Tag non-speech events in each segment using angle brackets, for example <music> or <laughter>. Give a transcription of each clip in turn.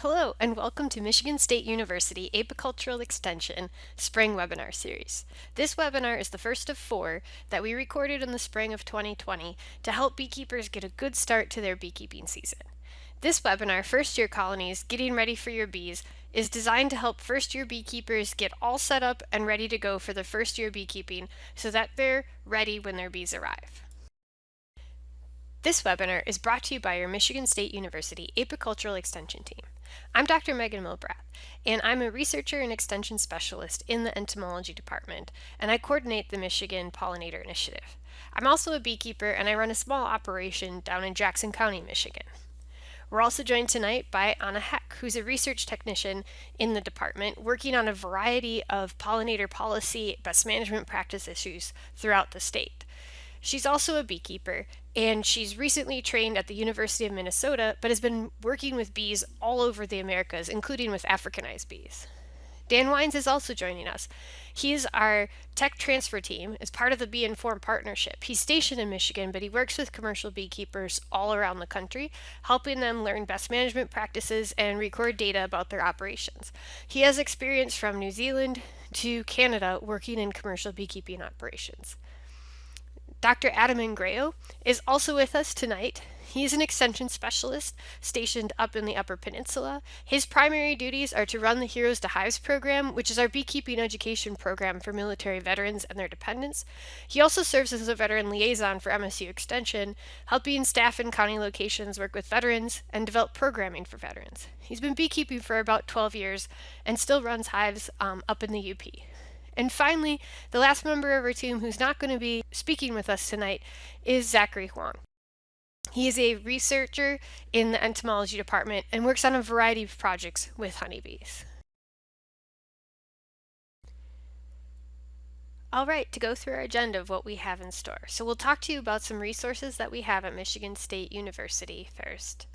Hello, and welcome to Michigan State University Apicultural Extension Spring Webinar Series. This webinar is the first of four that we recorded in the spring of 2020 to help beekeepers get a good start to their beekeeping season. This webinar, First Year Colonies Getting Ready for Your Bees, is designed to help first year beekeepers get all set up and ready to go for their first year beekeeping so that they're ready when their bees arrive. This webinar is brought to you by your Michigan State University Apicultural Extension team. I'm Dr. Megan Milbrath, and I'm a researcher and extension specialist in the entomology department, and I coordinate the Michigan Pollinator Initiative. I'm also a beekeeper, and I run a small operation down in Jackson County, Michigan. We're also joined tonight by Anna Heck, who's a research technician in the department working on a variety of pollinator policy best management practice issues throughout the state. She's also a beekeeper, and she's recently trained at the University of Minnesota, but has been working with bees all over the Americas, including with Africanized bees. Dan Wyns is also joining us. He's our tech transfer team as part of the Bee Informed Partnership. He's stationed in Michigan, but he works with commercial beekeepers all around the country, helping them learn best management practices and record data about their operations. He has experience from New Zealand to Canada working in commercial beekeeping operations. Dr. Adam Ingrao is also with us tonight. He is an extension specialist stationed up in the Upper Peninsula. His primary duties are to run the Heroes to Hives program, which is our beekeeping education program for military veterans and their dependents. He also serves as a veteran liaison for MSU Extension, helping staff in county locations work with veterans and develop programming for veterans. He's been beekeeping for about 12 years and still runs hives um, up in the UP. And finally, the last member of our team who's not going to be speaking with us tonight is Zachary Huang. He is a researcher in the entomology department and works on a variety of projects with honeybees. All right, to go through our agenda of what we have in store. So we'll talk to you about some resources that we have at Michigan State University first.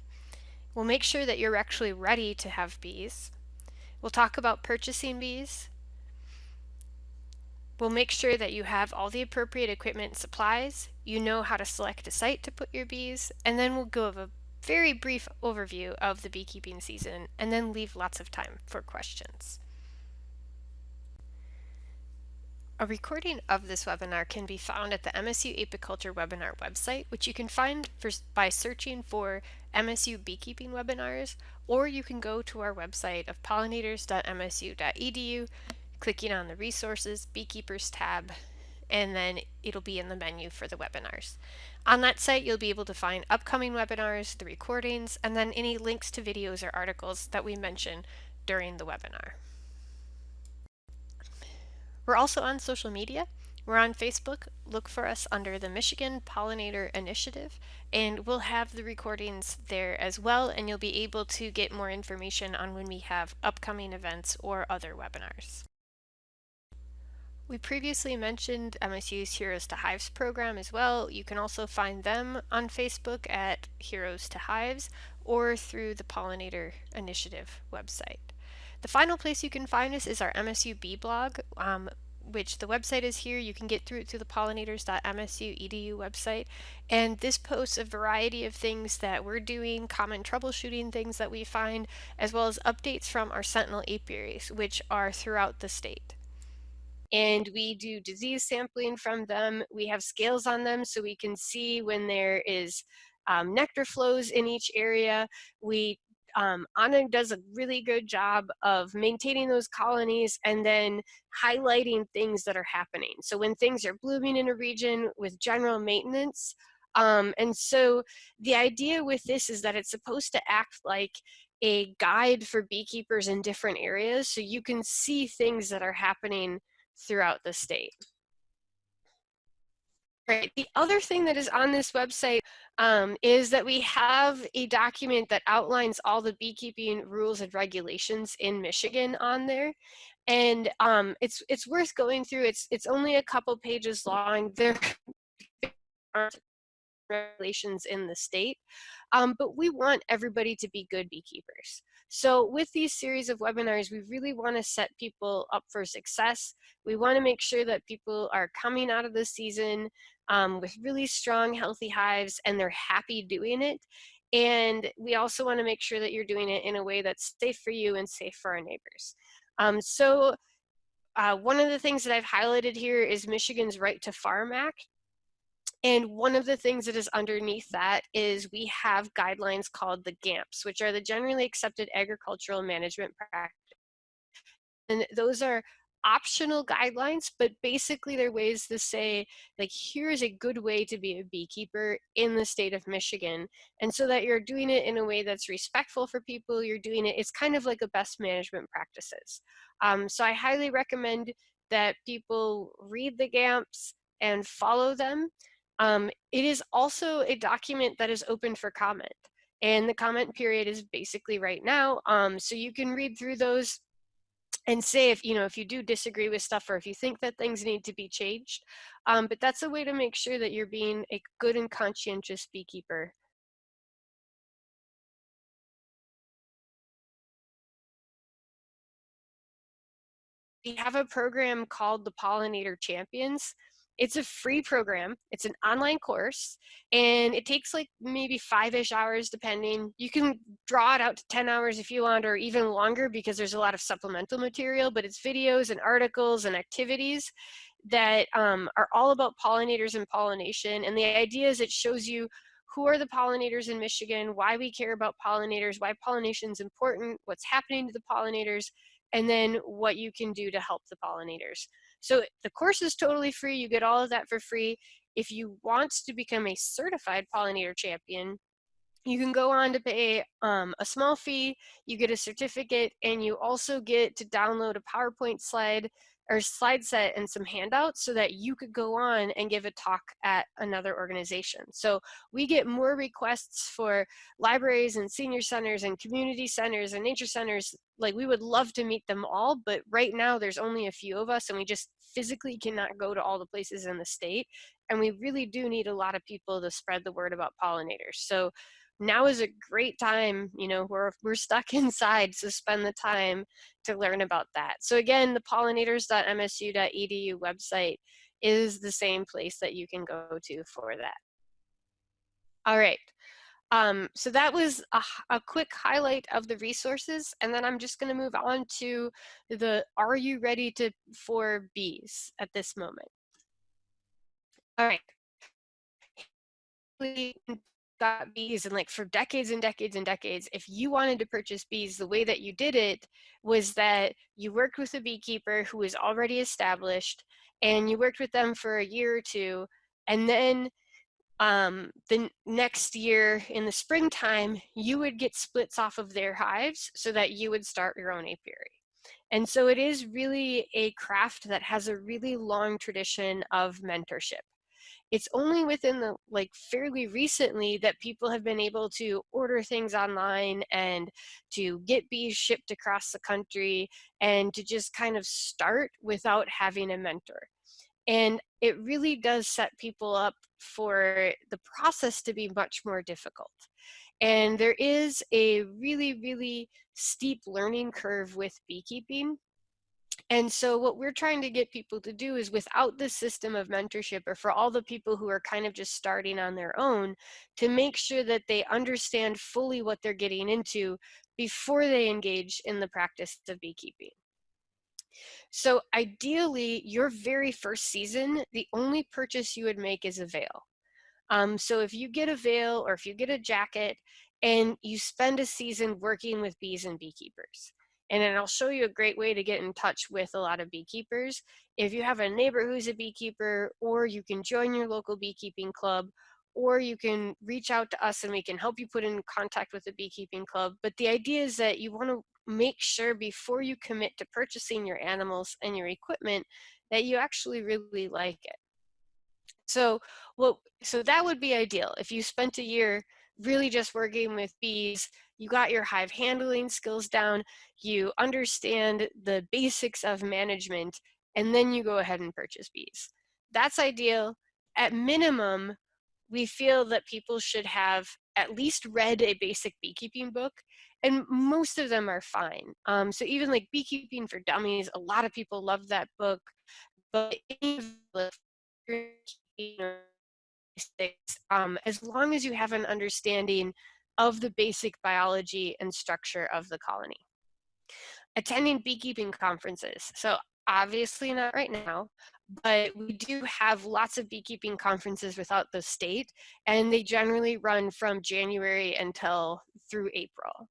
We'll make sure that you're actually ready to have bees. We'll talk about purchasing bees, We'll make sure that you have all the appropriate equipment and supplies, you know how to select a site to put your bees, and then we'll give a very brief overview of the beekeeping season and then leave lots of time for questions. A recording of this webinar can be found at the MSU Apiculture webinar website, which you can find for, by searching for MSU Beekeeping Webinars, or you can go to our website of pollinators.msu.edu clicking on the Resources Beekeepers tab, and then it'll be in the menu for the webinars. On that site, you'll be able to find upcoming webinars, the recordings, and then any links to videos or articles that we mention during the webinar. We're also on social media. We're on Facebook. Look for us under the Michigan Pollinator Initiative, and we'll have the recordings there as well, and you'll be able to get more information on when we have upcoming events or other webinars. We previously mentioned MSU's Heroes to Hives program as well. You can also find them on Facebook at Heroes to Hives or through the Pollinator Initiative website. The final place you can find us is our MSU Bee blog, um, which the website is here. You can get through it through the pollinators.msu.edu website. And this posts a variety of things that we're doing, common troubleshooting things that we find, as well as updates from our Sentinel apiaries, which are throughout the state and we do disease sampling from them. We have scales on them so we can see when there is um, nectar flows in each area. We um, Anna does a really good job of maintaining those colonies and then highlighting things that are happening. So when things are blooming in a region with general maintenance, um, and so the idea with this is that it's supposed to act like a guide for beekeepers in different areas so you can see things that are happening throughout the state. Right. The other thing that is on this website um, is that we have a document that outlines all the beekeeping rules and regulations in Michigan on there. And um, it's it's worth going through. It's it's only a couple pages long. There aren't regulations in the state, um, but we want everybody to be good beekeepers. So with these series of webinars, we really want to set people up for success. We want to make sure that people are coming out of the season um, with really strong, healthy hives and they're happy doing it. And we also want to make sure that you're doing it in a way that's safe for you and safe for our neighbors. Um, so uh, one of the things that I've highlighted here is Michigan's Right to Farm Act. And one of the things that is underneath that is we have guidelines called the GAMPs, which are the Generally Accepted Agricultural Management Practices. And those are optional guidelines, but basically they're ways to say, like, here's a good way to be a beekeeper in the state of Michigan. And so that you're doing it in a way that's respectful for people, you're doing it, it's kind of like a best management practices. Um, so I highly recommend that people read the GAMPs and follow them. Um, it is also a document that is open for comment. And the comment period is basically right now. Um, so you can read through those and say if you know if you do disagree with stuff or if you think that things need to be changed um, but that's a way to make sure that you're being a good and conscientious beekeeper we have a program called the pollinator champions it's a free program. It's an online course and it takes like maybe five-ish hours depending. You can draw it out to 10 hours if you want or even longer because there's a lot of supplemental material, but it's videos and articles and activities that um, are all about pollinators and pollination. And the idea is it shows you who are the pollinators in Michigan, why we care about pollinators, why pollination is important, what's happening to the pollinators, and then what you can do to help the pollinators. So the course is totally free. You get all of that for free. If you want to become a certified pollinator champion, you can go on to pay um, a small fee, you get a certificate, and you also get to download a PowerPoint slide or slide set and some handouts so that you could go on and give a talk at another organization. So we get more requests for libraries and senior centers and community centers and nature centers. Like we would love to meet them all, but right now there's only a few of us and we just physically cannot go to all the places in the state. And we really do need a lot of people to spread the word about pollinators. So now is a great time, you know, we're, we're stuck <laughs> inside, so spend the time to learn about that. So again, the pollinators.msu.edu website is the same place that you can go to for that. All right. Um, so that was a, a, quick highlight of the resources, and then I'm just going to move on to the are you ready to for bees at this moment? All right got bees and like for decades and decades and decades if you wanted to purchase bees the way that you did it was that you worked with a beekeeper who was already established and you worked with them for a year or two and then um, the next year in the springtime you would get splits off of their hives so that you would start your own apiary. And so it is really a craft that has a really long tradition of mentorship it's only within the like fairly recently that people have been able to order things online and to get bees shipped across the country and to just kind of start without having a mentor. And it really does set people up for the process to be much more difficult. And there is a really, really steep learning curve with beekeeping and so what we're trying to get people to do is without the system of mentorship or for all the people who are kind of just starting on their own to make sure that they understand fully what they're getting into before they engage in the practice of beekeeping. So ideally, your very first season, the only purchase you would make is a veil. Um, so if you get a veil or if you get a jacket and you spend a season working with bees and beekeepers, and then I'll show you a great way to get in touch with a lot of beekeepers. If you have a neighbor who's a beekeeper, or you can join your local beekeeping club, or you can reach out to us and we can help you put in contact with a beekeeping club. But the idea is that you want to make sure before you commit to purchasing your animals and your equipment that you actually really like it. So, well, so that would be ideal. If you spent a year really just working with bees, you got your hive handling skills down, you understand the basics of management, and then you go ahead and purchase bees. That's ideal. At minimum, we feel that people should have at least read a basic beekeeping book, and most of them are fine. Um, so even like Beekeeping for Dummies, a lot of people love that book, but <laughs> um, as long as you have an understanding of the basic biology and structure of the colony. Attending beekeeping conferences. So obviously not right now, but we do have lots of beekeeping conferences without the state, and they generally run from January until through April.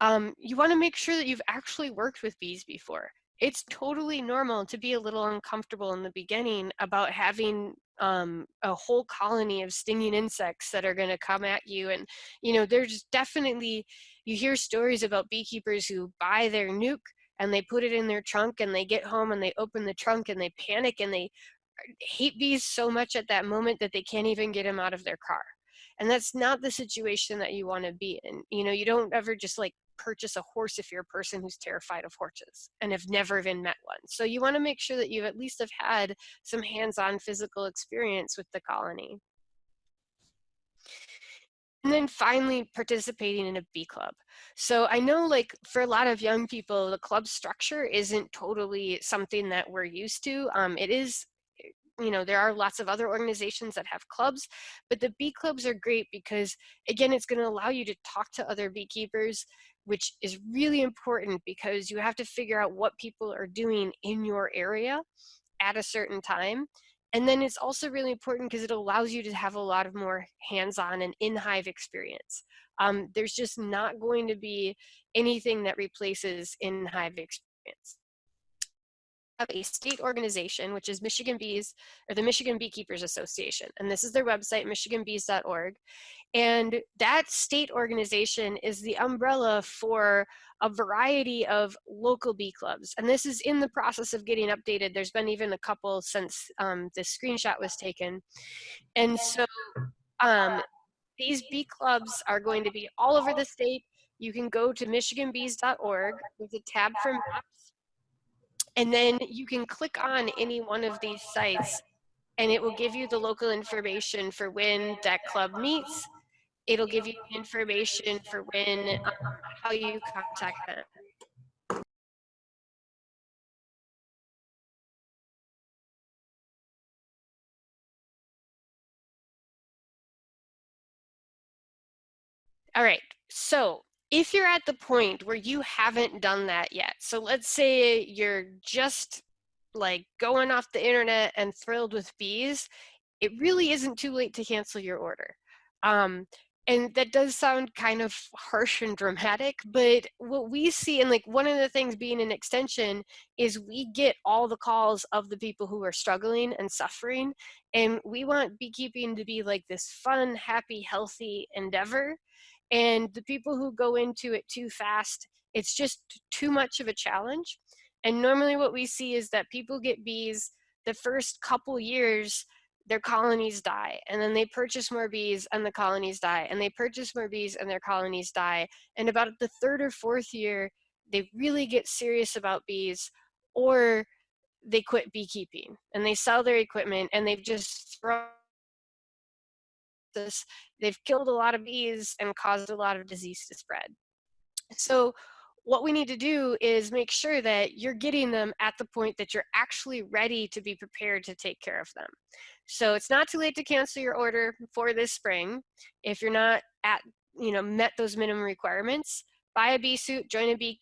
Um, you wanna make sure that you've actually worked with bees before. It's totally normal to be a little uncomfortable in the beginning about having um, a whole colony of stinging insects that are gonna come at you. And, you know, there's definitely, you hear stories about beekeepers who buy their nuke and they put it in their trunk and they get home and they open the trunk and they panic and they uh, hate bees so much at that moment that they can't even get them out of their car. And that's not the situation that you want to be in. You know, you don't ever just like purchase a horse if you're a person who's terrified of horses and have never even met one. So you want to make sure that you at least have had some hands-on physical experience with the colony. And then finally, participating in a bee club. So I know like for a lot of young people, the club structure isn't totally something that we're used to. Um, it is you know, there are lots of other organizations that have clubs, but the bee clubs are great because again, it's going to allow you to talk to other beekeepers, which is really important because you have to figure out what people are doing in your area at a certain time. And then it's also really important because it allows you to have a lot of more hands-on and in-hive experience. Um, there's just not going to be anything that replaces in-hive experience a state organization, which is Michigan Bees, or the Michigan Beekeepers Association. And this is their website, michiganbees.org. And that state organization is the umbrella for a variety of local bee clubs. And this is in the process of getting updated. There's been even a couple since um, this screenshot was taken. And so um, these bee clubs are going to be all over the state. You can go to michiganbees.org. There's a tab for maps and then you can click on any one of these sites and it will give you the local information for when that club meets. It'll give you information for when, um, how you contact them. All right, so if you're at the point where you haven't done that yet, so let's say you're just like going off the internet and thrilled with bees, it really isn't too late to cancel your order. Um, and that does sound kind of harsh and dramatic, but what we see, and like one of the things being an extension is we get all the calls of the people who are struggling and suffering. And we want beekeeping to be like this fun, happy, healthy endeavor. And the people who go into it too fast, it's just too much of a challenge. And normally what we see is that people get bees the first couple years, their colonies die. And then they purchase more bees and the colonies die. And they purchase more bees and their colonies die. And about the third or fourth year, they really get serious about bees or they quit beekeeping and they sell their equipment and they've just thrown this, they've killed a lot of bees and caused a lot of disease to spread. So what we need to do is make sure that you're getting them at the point that you're actually ready to be prepared to take care of them. So it's not too late to cancel your order for this spring. If you're not at, you know, met those minimum requirements, buy a bee suit, join a bee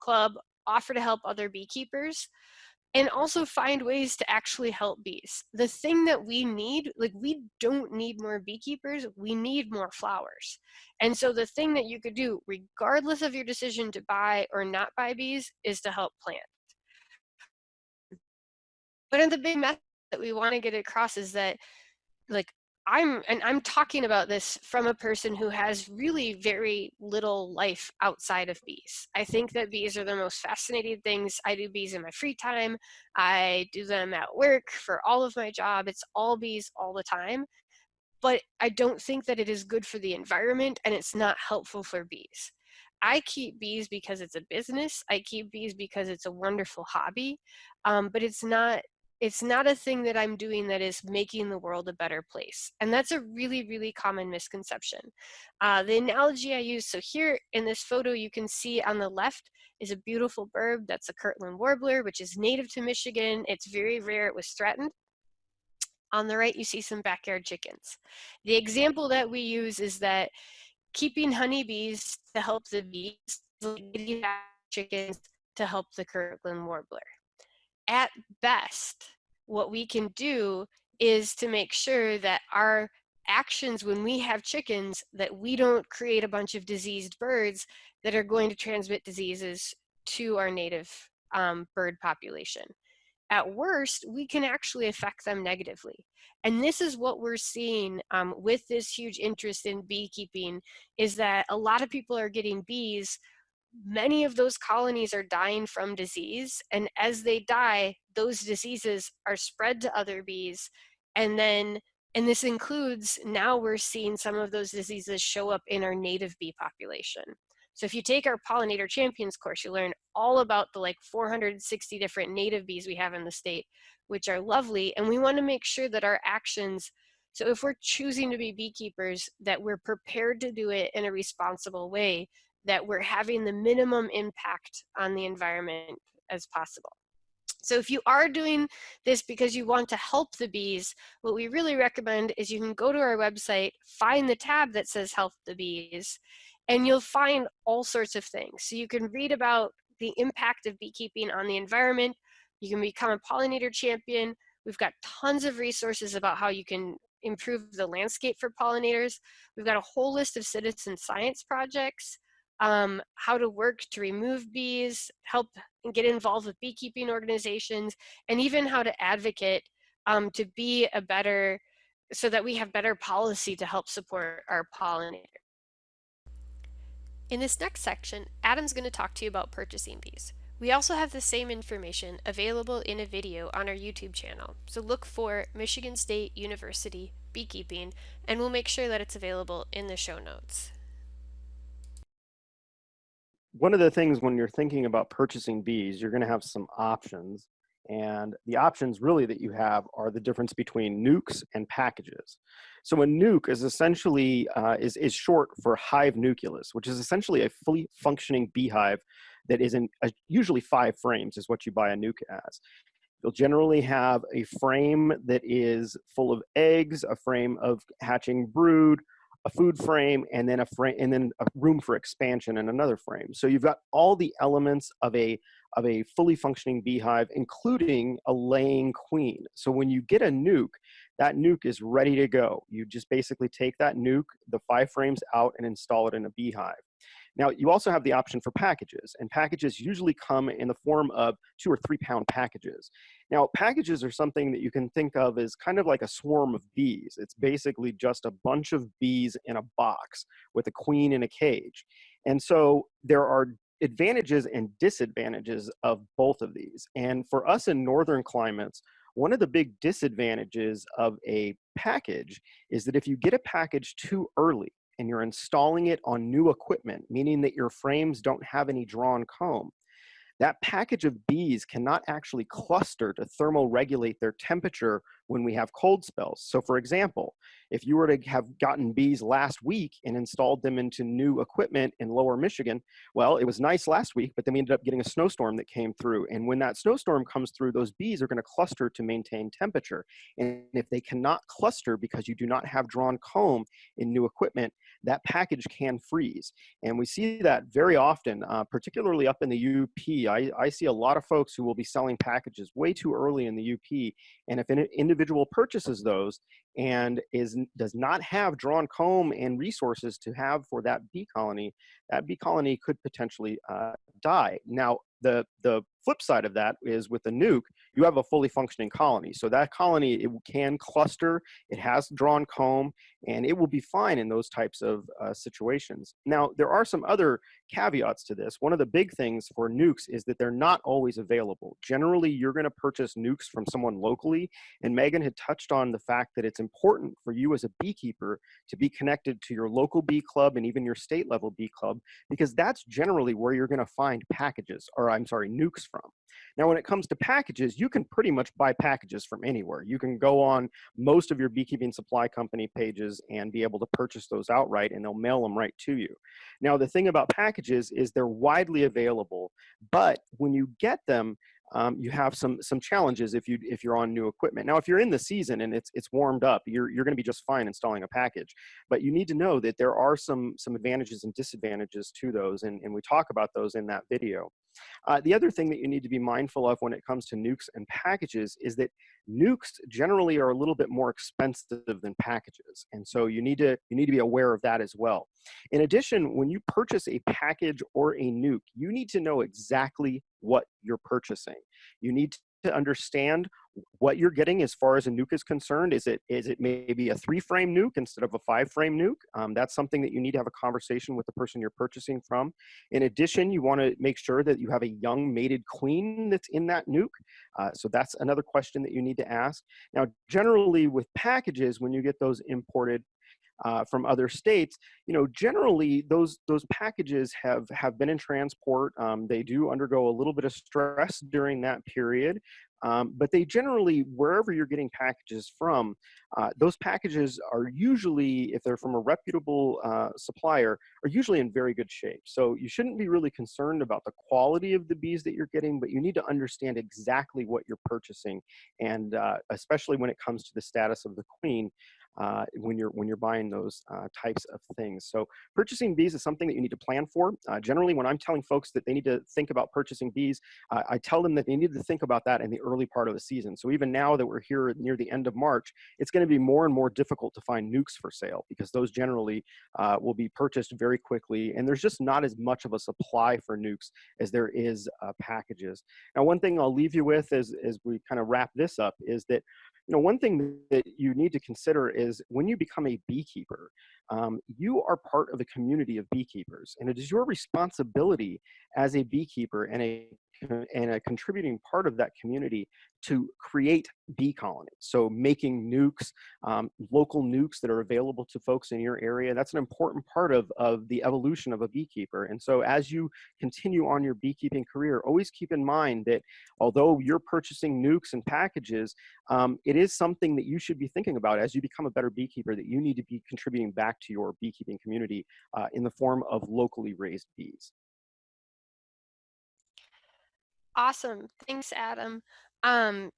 club, offer to help other beekeepers and also find ways to actually help bees. The thing that we need, like we don't need more beekeepers, we need more flowers. And so the thing that you could do, regardless of your decision to buy or not buy bees, is to help plant. But the big message that we want to get across is that like I'm, and I'm talking about this from a person who has really very little life outside of bees. I think that bees are the most fascinating things. I do bees in my free time. I do them at work for all of my job. It's all bees all the time. But I don't think that it is good for the environment and it's not helpful for bees. I keep bees because it's a business. I keep bees because it's a wonderful hobby, um, but it's not it's not a thing that I'm doing that is making the world a better place. And that's a really, really common misconception. Uh, the analogy I use, so here in this photo, you can see on the left is a beautiful bird. That's a Kirtland warbler, which is native to Michigan. It's very rare. It was threatened. On the right, you see some backyard chickens. The example that we use is that keeping honeybees to help the bees, chickens to help the Kirtland warbler. At best, what we can do is to make sure that our actions when we have chickens that we don't create a bunch of diseased birds that are going to transmit diseases to our native um, bird population. At worst, we can actually affect them negatively. And this is what we're seeing um, with this huge interest in beekeeping is that a lot of people are getting bees many of those colonies are dying from disease. And as they die, those diseases are spread to other bees. And then, and this includes now we're seeing some of those diseases show up in our native bee population. So if you take our pollinator champions course, you learn all about the like 460 different native bees we have in the state, which are lovely. And we want to make sure that our actions, so if we're choosing to be beekeepers, that we're prepared to do it in a responsible way that we're having the minimum impact on the environment as possible. So if you are doing this because you want to help the bees, what we really recommend is you can go to our website, find the tab that says help the bees, and you'll find all sorts of things. So you can read about the impact of beekeeping on the environment. You can become a pollinator champion. We've got tons of resources about how you can improve the landscape for pollinators. We've got a whole list of citizen science projects um, how to work to remove bees, help and get involved with beekeeping organizations, and even how to advocate um, to be a better, so that we have better policy to help support our pollinators. In this next section, Adam's going to talk to you about purchasing bees. We also have the same information available in a video on our YouTube channel, so look for Michigan State University Beekeeping, and we'll make sure that it's available in the show notes one of the things when you're thinking about purchasing bees, you're going to have some options. And the options really that you have are the difference between nukes and packages. So a nuke is essentially, uh, is, is short for hive nucleus, which is essentially a fully functioning beehive that is in uh, usually five frames is what you buy a nuke as. You'll generally have a frame that is full of eggs, a frame of hatching brood, a food frame and then a frame and then a room for expansion in another frame. So you've got all the elements of a of a fully functioning beehive, including a laying queen. So when you get a nuke, that nuke is ready to go. You just basically take that nuke, the five frames out and install it in a beehive. Now, you also have the option for packages, and packages usually come in the form of two or three pound packages. Now, packages are something that you can think of as kind of like a swarm of bees. It's basically just a bunch of bees in a box with a queen in a cage. And so there are advantages and disadvantages of both of these. And for us in northern climates, one of the big disadvantages of a package is that if you get a package too early, and you're installing it on new equipment, meaning that your frames don't have any drawn comb, that package of bees cannot actually cluster to thermoregulate their temperature when we have cold spells. So for example, if you were to have gotten bees last week and installed them into new equipment in lower Michigan, well, it was nice last week, but then we ended up getting a snowstorm that came through. And when that snowstorm comes through, those bees are gonna cluster to maintain temperature. And if they cannot cluster because you do not have drawn comb in new equipment, that package can freeze. And we see that very often, uh, particularly up in the UP. I, I see a lot of folks who will be selling packages way too early in the UP. And if an individual purchases those and is does not have drawn comb and resources to have for that bee colony, that bee colony could potentially uh, die. Now, the, the flip side of that is with the nuke, you have a fully functioning colony. So that colony, it can cluster, it has drawn comb, and it will be fine in those types of uh, situations. Now, there are some other caveats to this. One of the big things for nukes is that they're not always available. Generally, you're gonna purchase nukes from someone locally, and Megan had touched on the fact that it's important for you as a beekeeper to be connected to your local bee club and even your state level bee club, because that's generally where you're gonna find packages, or I'm sorry, nukes from. Now, when it comes to packages, you can pretty much buy packages from anywhere. You can go on most of your beekeeping supply company pages and be able to purchase those outright and they'll mail them right to you. Now, the thing about packages is they're widely available, but when you get them, um, you have some some challenges if you if you're on new equipment. Now, if you're in the season and it's it's warmed up, you're you're going to be just fine installing a package. But you need to know that there are some some advantages and disadvantages to those, and, and we talk about those in that video. Uh, the other thing that you need to be mindful of when it comes to nukes and packages is that nukes generally are a little bit more expensive than packages. And so you need to, you need to be aware of that as well. In addition, when you purchase a package or a nuke, you need to know exactly what you're purchasing. You need to understand what you're getting as far as a nuke is concerned. Is it is it maybe a three frame nuke instead of a five frame nuke? Um, that's something that you need to have a conversation with the person you're purchasing from. In addition, you want to make sure that you have a young mated queen that's in that nuke. Uh, so that's another question that you need to ask. Now, generally with packages, when you get those imported, uh, from other states, you know, generally those those packages have have been in transport. Um, they do undergo a little bit of stress during that period, um, but they generally, wherever you're getting packages from, uh, those packages are usually, if they're from a reputable uh, supplier, are usually in very good shape. So you shouldn't be really concerned about the quality of the bees that you're getting, but you need to understand exactly what you're purchasing. And uh, especially when it comes to the status of the queen, uh, when you're when you're buying those uh, types of things. So purchasing bees is something that you need to plan for. Uh, generally, when I'm telling folks that they need to think about purchasing bees, I tell them that they need to think about that in the early part of the season. So even now that we're here near the end of March, it's going to be more and more difficult to find nukes for sale because those generally uh, will be purchased very quickly, and there's just not as much of a supply for nukes as there is uh, packages. Now, one thing I'll leave you with as as we kind of wrap this up is that you know, one thing that you need to consider is when you become a beekeeper, um, you are part of the community of beekeepers, and it is your responsibility as a beekeeper and a and a contributing part of that community to create bee colonies. So making nukes, um, local nukes that are available to folks in your area, that's an important part of, of the evolution of a beekeeper. And so as you continue on your beekeeping career, always keep in mind that although you're purchasing nukes and packages, um, it is something that you should be thinking about as you become a better beekeeper that you need to be contributing back to your beekeeping community uh, in the form of locally raised bees. Awesome. Thanks, Adam. Um,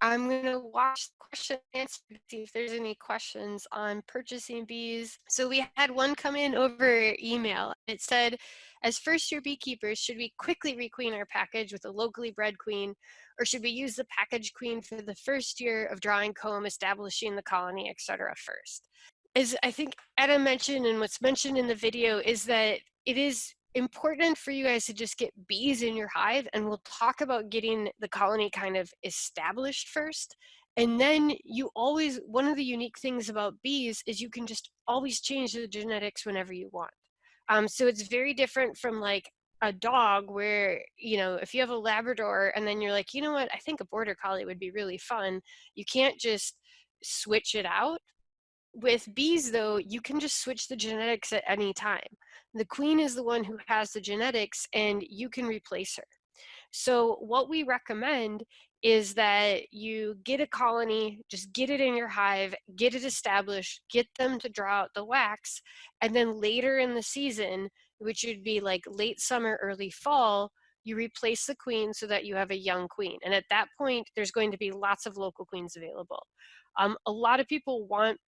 I'm going to watch the question and answer to see if there's any questions on purchasing bees. So we had one come in over email. It said, as first year beekeepers, should we quickly requeen our package with a locally bred queen, or should we use the package queen for the first year of drawing comb, establishing the colony, etc. first? As I think Adam mentioned and what's mentioned in the video is that it is important for you guys to just get bees in your hive and we'll talk about getting the colony kind of established first. And then you always one of the unique things about bees is you can just always change the genetics whenever you want. Um, so it's very different from like a dog where you know if you have a labrador and then you're like you know what? I think a border collie would be really fun. You can't just switch it out with bees though you can just switch the genetics at any time the queen is the one who has the genetics and you can replace her. So what we recommend is that you get a colony, just get it in your hive, get it established, get them to draw out the wax, and then later in the season, which would be like late summer, early fall, you replace the queen so that you have a young queen. And at that point, there's going to be lots of local queens available. Um, a lot of people want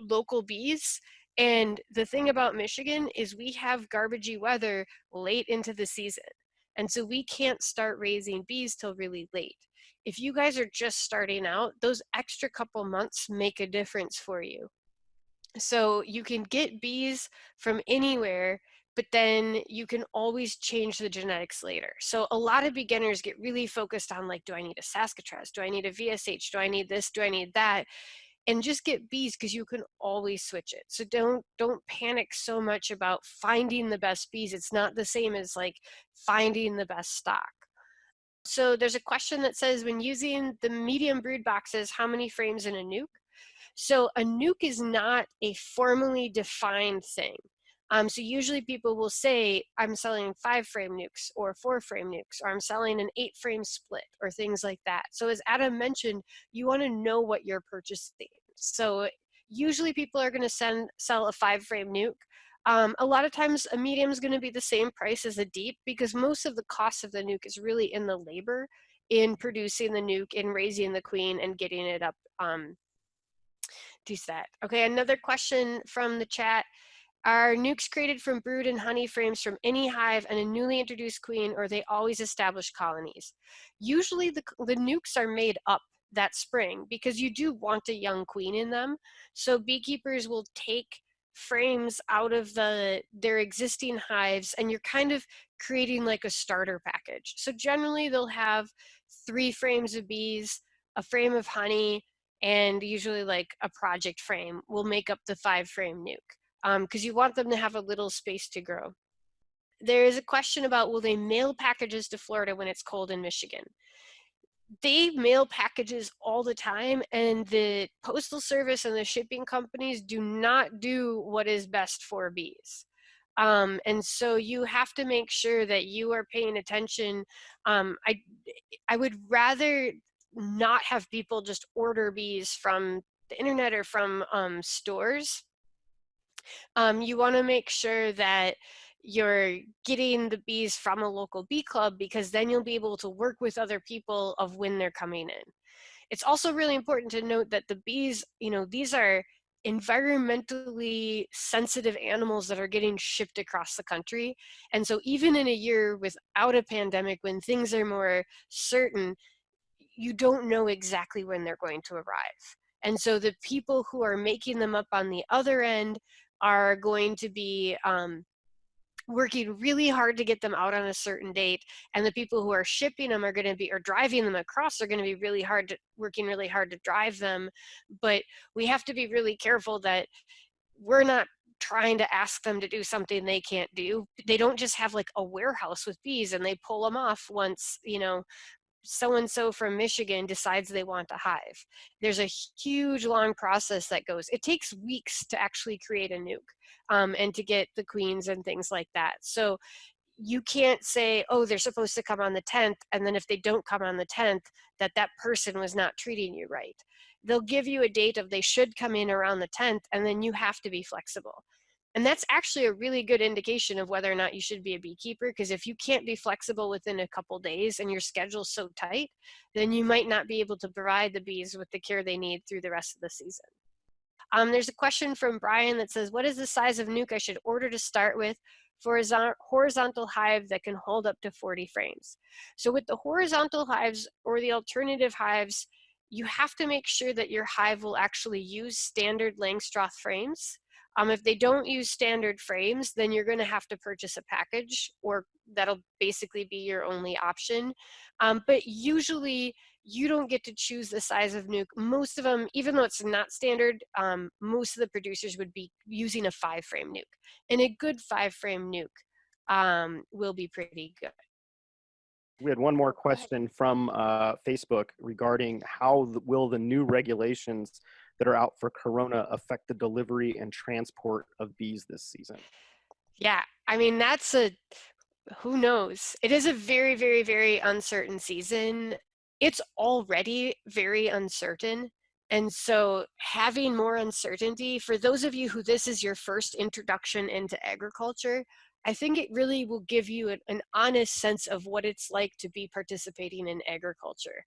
local bees and the thing about Michigan is we have garbagey weather late into the season. And so we can't start raising bees till really late. If you guys are just starting out, those extra couple months make a difference for you. So you can get bees from anywhere, but then you can always change the genetics later. So a lot of beginners get really focused on like, do I need a Saskatraz? Do I need a VSH? Do I need this? Do I need that? And just get bees because you can always switch it. So don't don't panic so much about finding the best bees it's not the same as like finding the best stock. So there's a question that says when using the medium brood boxes how many frames in a nuke? So a nuke is not a formally defined thing. Um, so usually people will say, I'm selling five frame nukes or four frame nukes, or I'm selling an eight frame split or things like that. So as Adam mentioned, you wanna know what you're purchasing. So usually people are gonna send sell a five frame nuke. Um, a lot of times a medium is going to be the same price as a deep because most of the cost of the nuc is really in the labor in producing the nuc, in raising the queen and getting it up um, to set. Okay, another question from the chat. Are nucs created from brood and honey frames from any hive and a newly introduced queen or they always establish colonies? Usually the, the nucs are made up that spring because you do want a young queen in them. So beekeepers will take frames out of the their existing hives and you're kind of creating like a starter package. So generally they'll have three frames of bees, a frame of honey, and usually like a project frame will make up the five frame nuc because um, you want them to have a little space to grow. There is a question about will they mail packages to Florida when it's cold in Michigan? They mail packages all the time and the postal service and the shipping companies do not do what is best for bees. Um, and so you have to make sure that you are paying attention. Um, i i would rather not have people just order bees from the internet or from um, stores. Um, you want to make sure that you're getting the bees from a local bee club because then you'll be able to work with other people of when they're coming in. It's also really important to note that the bees, you know, these are environmentally sensitive animals that are getting shipped across the country. And so even in a year without a pandemic, when things are more certain, you don't know exactly when they're going to arrive. And so the people who are making them up on the other end are going to be um, working really hard to get them out on a certain date and the people who are shipping them are going to be or driving them across are going to be really hard to working really hard to drive them. But we have to be really careful that we're not trying to ask them to do something they can't do. They don't just have like a warehouse with bees and they pull them off once you know so and so from Michigan decides they want a hive. There's a huge long process that goes. It takes weeks to actually create a nuc um, and to get the queens and things like that. So you can't say, oh, they're supposed to come on the 10th, and then if they don't come on the 10th, that that person was not treating you right. They'll give you a date of they should come in around the 10th, and then you have to be flexible. And that's actually a really good indication of whether or not you should be a beekeeper, because if you can't be flexible within a couple days and your schedule's so tight, then you might not be able to provide the bees with the care they need through the rest of the season. Um, there's a question from Brian that says, what is the size of nuc I should order to start with for a horizontal hive that can hold up to 40 frames? So with the horizontal hives or the alternative hives, you have to make sure that your hive will actually use standard Langstroth frames. Um, if they don't use standard frames, then you're going to have to purchase a package or that'll basically be your only option. Um, but usually you don't get to choose the size of nuke. Most of them, even though it's not standard, um, most of the producers would be using a five frame nuke. And a good five frame nuke um, will be pretty good. We had one more question from uh, Facebook regarding how the, will the new regulations that are out for Corona affect the delivery and transport of bees this season? Yeah, I mean, that's a, who knows? It is a very, very, very uncertain season it's already very uncertain. And so having more uncertainty, for those of you who this is your first introduction into agriculture, I think it really will give you an, an honest sense of what it's like to be participating in agriculture.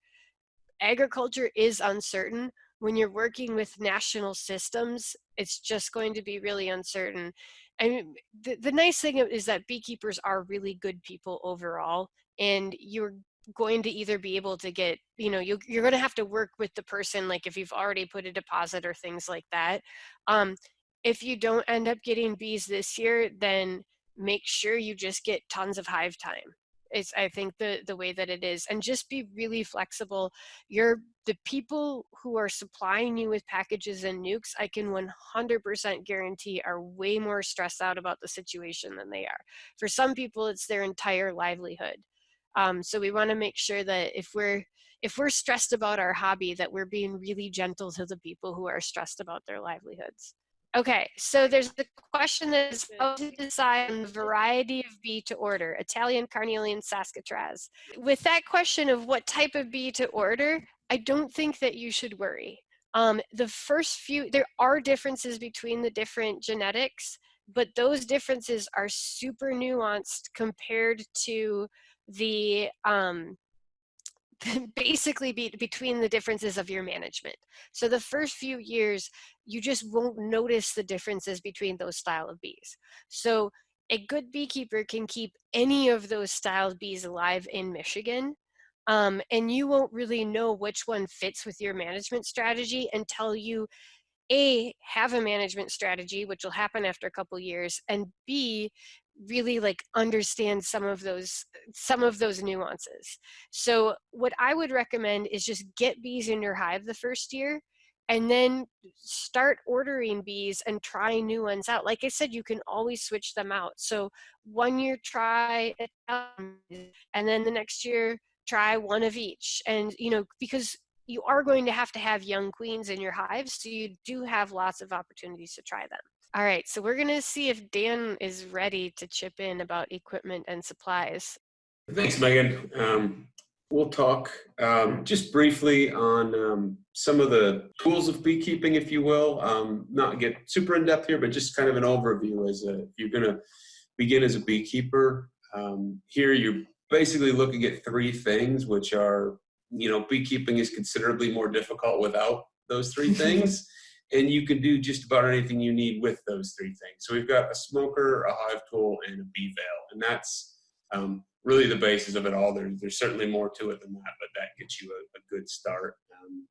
Agriculture is uncertain. When you're working with national systems, it's just going to be really uncertain. And the, the nice thing is that beekeepers are really good people overall, and you're going to either be able to get you know you, you're going to have to work with the person like if you've already put a deposit or things like that um, if you don't end up getting bees this year then make sure you just get tons of hive time it's i think the the way that it is and just be really flexible. You're the people who are supplying you with packages and nukes, i can 100% guarantee are way more stressed out about the situation than they are. For some people it's their entire livelihood. Um, so we want to make sure that if we're if we're stressed about our hobby, that we're being really gentle to the people who are stressed about their livelihoods. Okay, so there's the question that is how to decide on the variety of bee to order, Italian, Carniolan, Saskatraz. With that question of what type of bee to order, I don't think that you should worry. Um, the first few, there are differences between the different genetics, but those differences are super nuanced compared to the um, <laughs> basically be, between the differences of your management. So the first few years, you just won't notice the differences between those style of bees. So a good beekeeper can keep any of those styled bees alive in Michigan um, and you won't really know which one fits with your management strategy until you a have a management strategy which will happen after a couple years and b really like understand some of those some of those nuances. So what i would recommend is just get bees in your hive the first year and then start ordering bees and try new ones out. Like i said you can always switch them out. So one year try and then the next year try one of each. And you know because you are going to have to have young queens in your hives so you do have lots of opportunities to try them all right so we're going to see if dan is ready to chip in about equipment and supplies. Thanks megan. Um, we'll talk um, just briefly on um, some of the tools of beekeeping if you will. Um, not get super in depth here but just kind of an overview as a, if you're going to begin as a beekeeper um, here you're basically looking at three things, which are, you know, beekeeping is considerably more difficult without those three <laughs> things. And you can do just about anything you need with those three things. So we've got a smoker, a hive tool, and a bee veil. And that's um, really the basis of it all. There's, there's certainly more to it than that, but that gets you a, a good start. Um,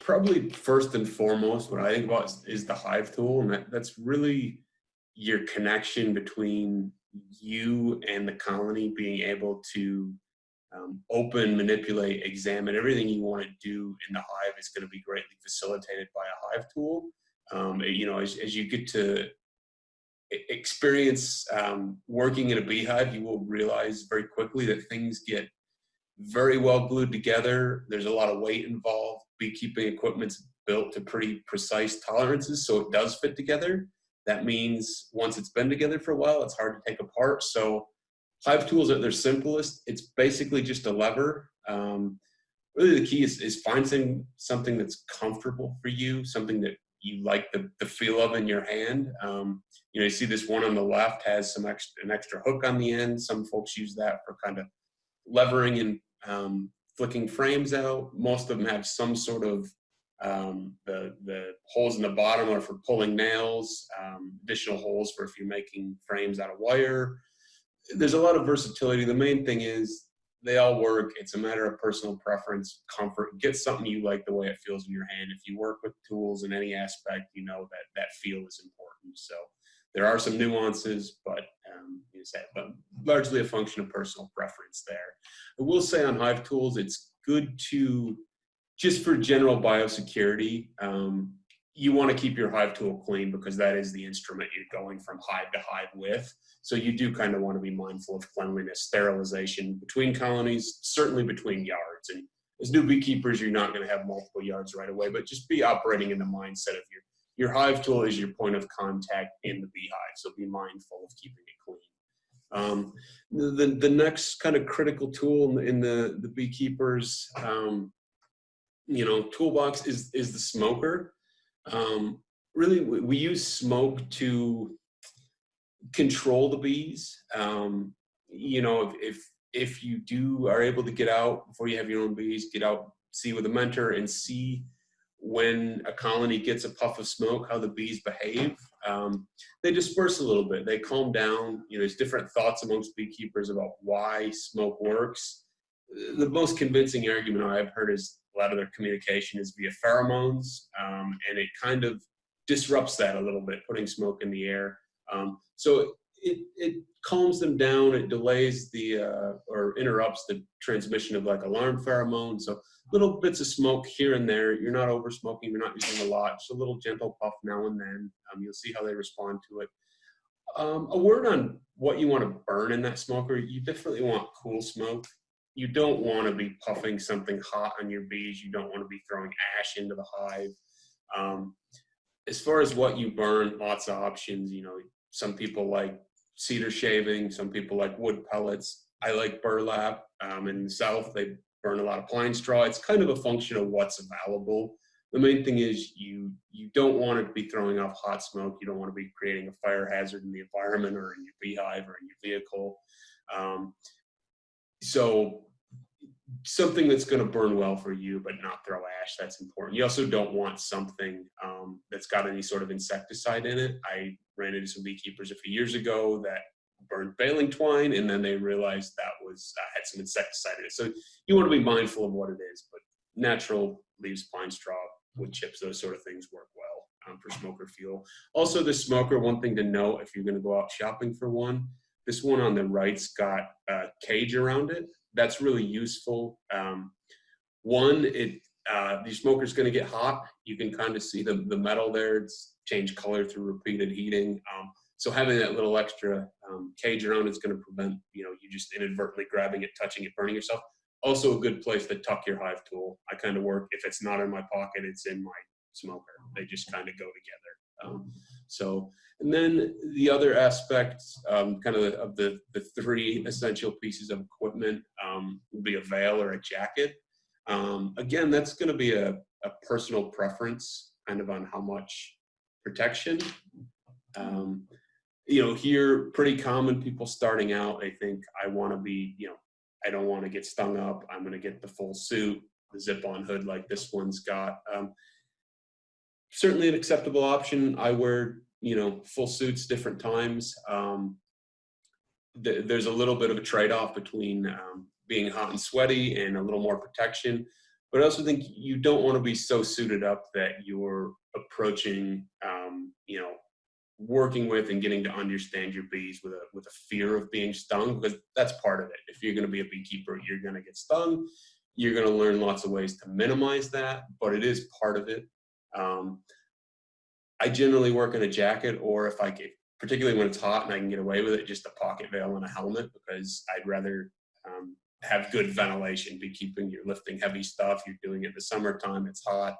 probably first and foremost, what I think about is, is the hive tool. And that, that's really your connection between you and the colony being able to um, open, manipulate, examine everything you want to do in the hive is going to be greatly facilitated by a hive tool. Um, you know, as, as you get to experience um, working in a beehive, you will realize very quickly that things get very well glued together. There's a lot of weight involved. Beekeeping equipment's built to pretty precise tolerances, so it does fit together. That means once it's been together for a while, it's hard to take apart. So Hive tools at their simplest, it's basically just a lever. Um, really the key is, is finding something that's comfortable for you, something that you like the, the feel of in your hand. Um, you know, you see this one on the left has some extra, an extra hook on the end. Some folks use that for kind of levering and um, flicking frames out. Most of them have some sort of um, the, the holes in the bottom are for pulling nails, um, additional holes for if you're making frames out of wire. There's a lot of versatility. The main thing is they all work. It's a matter of personal preference, comfort. Get something you like the way it feels in your hand. If you work with tools in any aspect, you know that that feel is important. So there are some nuances, but um, you say, but largely a function of personal preference there. I will say on Hive Tools, it's good to just for general biosecurity, um, you want to keep your hive tool clean because that is the instrument you're going from hive to hive with. So you do kind of want to be mindful of cleanliness, sterilization between colonies, certainly between yards. And as new beekeepers, you're not going to have multiple yards right away, but just be operating in the mindset of your your hive tool is your point of contact in the beehive. So be mindful of keeping it clean. Um, the, the next kind of critical tool in the, the beekeepers um, you know, toolbox is, is the smoker. Um, really, we, we, use smoke to control the bees. Um, you know, if, if, if you do are able to get out before you have your own bees, get out, see with a mentor and see when a colony gets a puff of smoke, how the bees behave. Um, they disperse a little bit. They calm down. You know, there's different thoughts amongst beekeepers about why smoke works. The most convincing argument I've heard is a lot of their communication is via pheromones, um, and it kind of disrupts that a little bit, putting smoke in the air. Um, so it, it calms them down, it delays the, uh, or interrupts the transmission of like alarm pheromones. So little bits of smoke here and there. You're not over smoking, you're not using a lot, just a little gentle puff now and then. Um, you'll see how they respond to it. Um, a word on what you want to burn in that smoker. You definitely want cool smoke you don't want to be puffing something hot on your bees. You don't want to be throwing ash into the hive. Um, as far as what you burn, lots of options. You know, some people like cedar shaving, some people like wood pellets. I like burlap. Um, in the south, they burn a lot of pine straw. It's kind of a function of what's available. the main thing is you you don't want to be throwing off hot smoke. You don't want to be creating a fire hazard in the environment or in your beehive or in your vehicle. Um, so something that's going to burn well for you but not throw ash that's important. You also don't want something um, that's got any sort of insecticide in it. I ran into some beekeepers a few years ago that burned baling twine and then they realized that was uh, had some insecticide in it. So you want to be mindful of what it is but natural leaves pine straw wood chips those sort of things work well um, for smoker fuel. Also the smoker one thing to note if you're going to go out shopping for one this one on the right's got a cage around it that's really useful. Um, one, it uh, the smoker's going to get hot. You can kind of see the, the metal there. It's changed color through repeated heating. Um, so having that little extra um, cage around it's going to prevent you know you just inadvertently grabbing it, touching it, burning yourself. Also a good place to tuck your hive tool. I kind of work if it's not in my pocket, it's in my smoker. They just kind of go together. Um, so and then the other aspects, um, kind of the, of the, the three essential pieces of equipment um, would be a veil or a jacket. Um, again, that's going to be a, a, personal preference, kind of on how much protection. Um, you know, here, pretty common people starting out, they think, I want to be, you know, I don't want to get stung up. I'm going to get the full suit, the zip-on hood like this one's got. Um, certainly an acceptable option. I wear you know, full suits different times. Um, th there's a little bit of a trade-off between um, being hot and sweaty and a little more protection. But I also think you don't want to be so suited up that you're approaching, um, you know, working with and getting to understand your bees with a with a fear of being stung because that's part of it. If you're going to be a beekeeper, you're going to get stung. You're going to learn lots of ways to minimize that, but it is part of it. Um, I generally work in a jacket or if I get, particularly when it's hot and I can get away with it, just a pocket veil and a helmet because I'd rather um, have good ventilation, be keeping, you're lifting heavy stuff, you're doing it in the summertime, it's hot.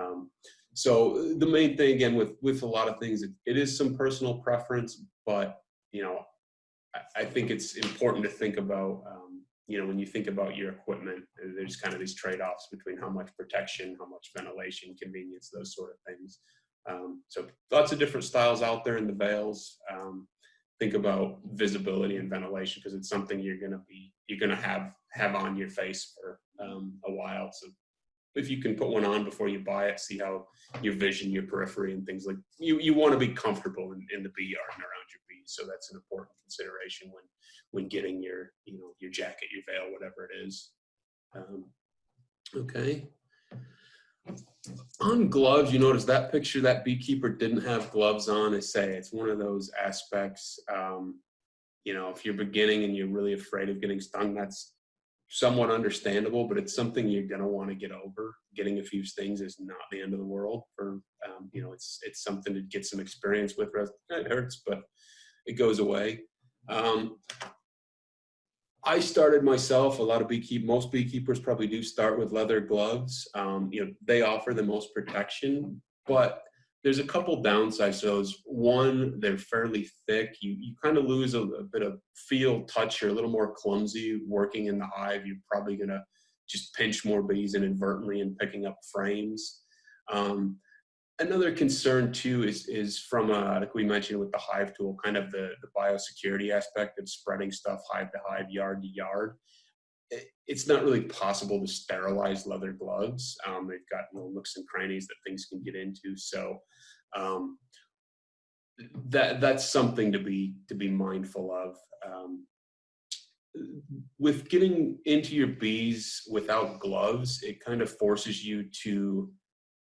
Um, so the main thing again with, with a lot of things, it, it is some personal preference, but you know, I, I think it's important to think about, um, you know, when you think about your equipment, there's kind of these trade-offs between how much protection, how much ventilation, convenience, those sort of things. Um, so lots of different styles out there in the veils. Um, think about visibility and ventilation because it's something you're going to be you're going to have have on your face for um, a while. So if you can put one on before you buy it, see how your vision, your periphery, and things like you you want to be comfortable in, in the bee yard and around your bees. So that's an important consideration when when getting your you know your jacket, your veil, whatever it is. Um, okay on gloves, you notice that picture, that beekeeper didn't have gloves on. I say it's one of those aspects. Um, you know, if you're beginning and you're really afraid of getting stung, that's somewhat understandable, but it's something you're gonna want to get over. Getting a few stings is not the end of the world. For um, you know, it's it's something to get some experience with. It hurts, but it goes away. Um, I started myself. A lot of beekeep, most beekeepers probably do start with leather gloves. Um, you know, they offer the most protection, but there's a couple downsides to those. One, they're fairly thick. You you kind of lose a, a, bit of feel, touch. You're a little more clumsy working in the hive. You're probably gonna just pinch more bees inadvertently and picking up frames. Um, another concern too is is from uh, like we mentioned with the hive tool, kind of the the biosecurity aspect of spreading stuff hive to hive, yard to yard. It, it's not really possible to sterilize leather gloves. Um, they've got little nooks and crannies that things can get into. So um, that that's something to be to be mindful of. Um, with getting into your bees without gloves, it kind of forces you to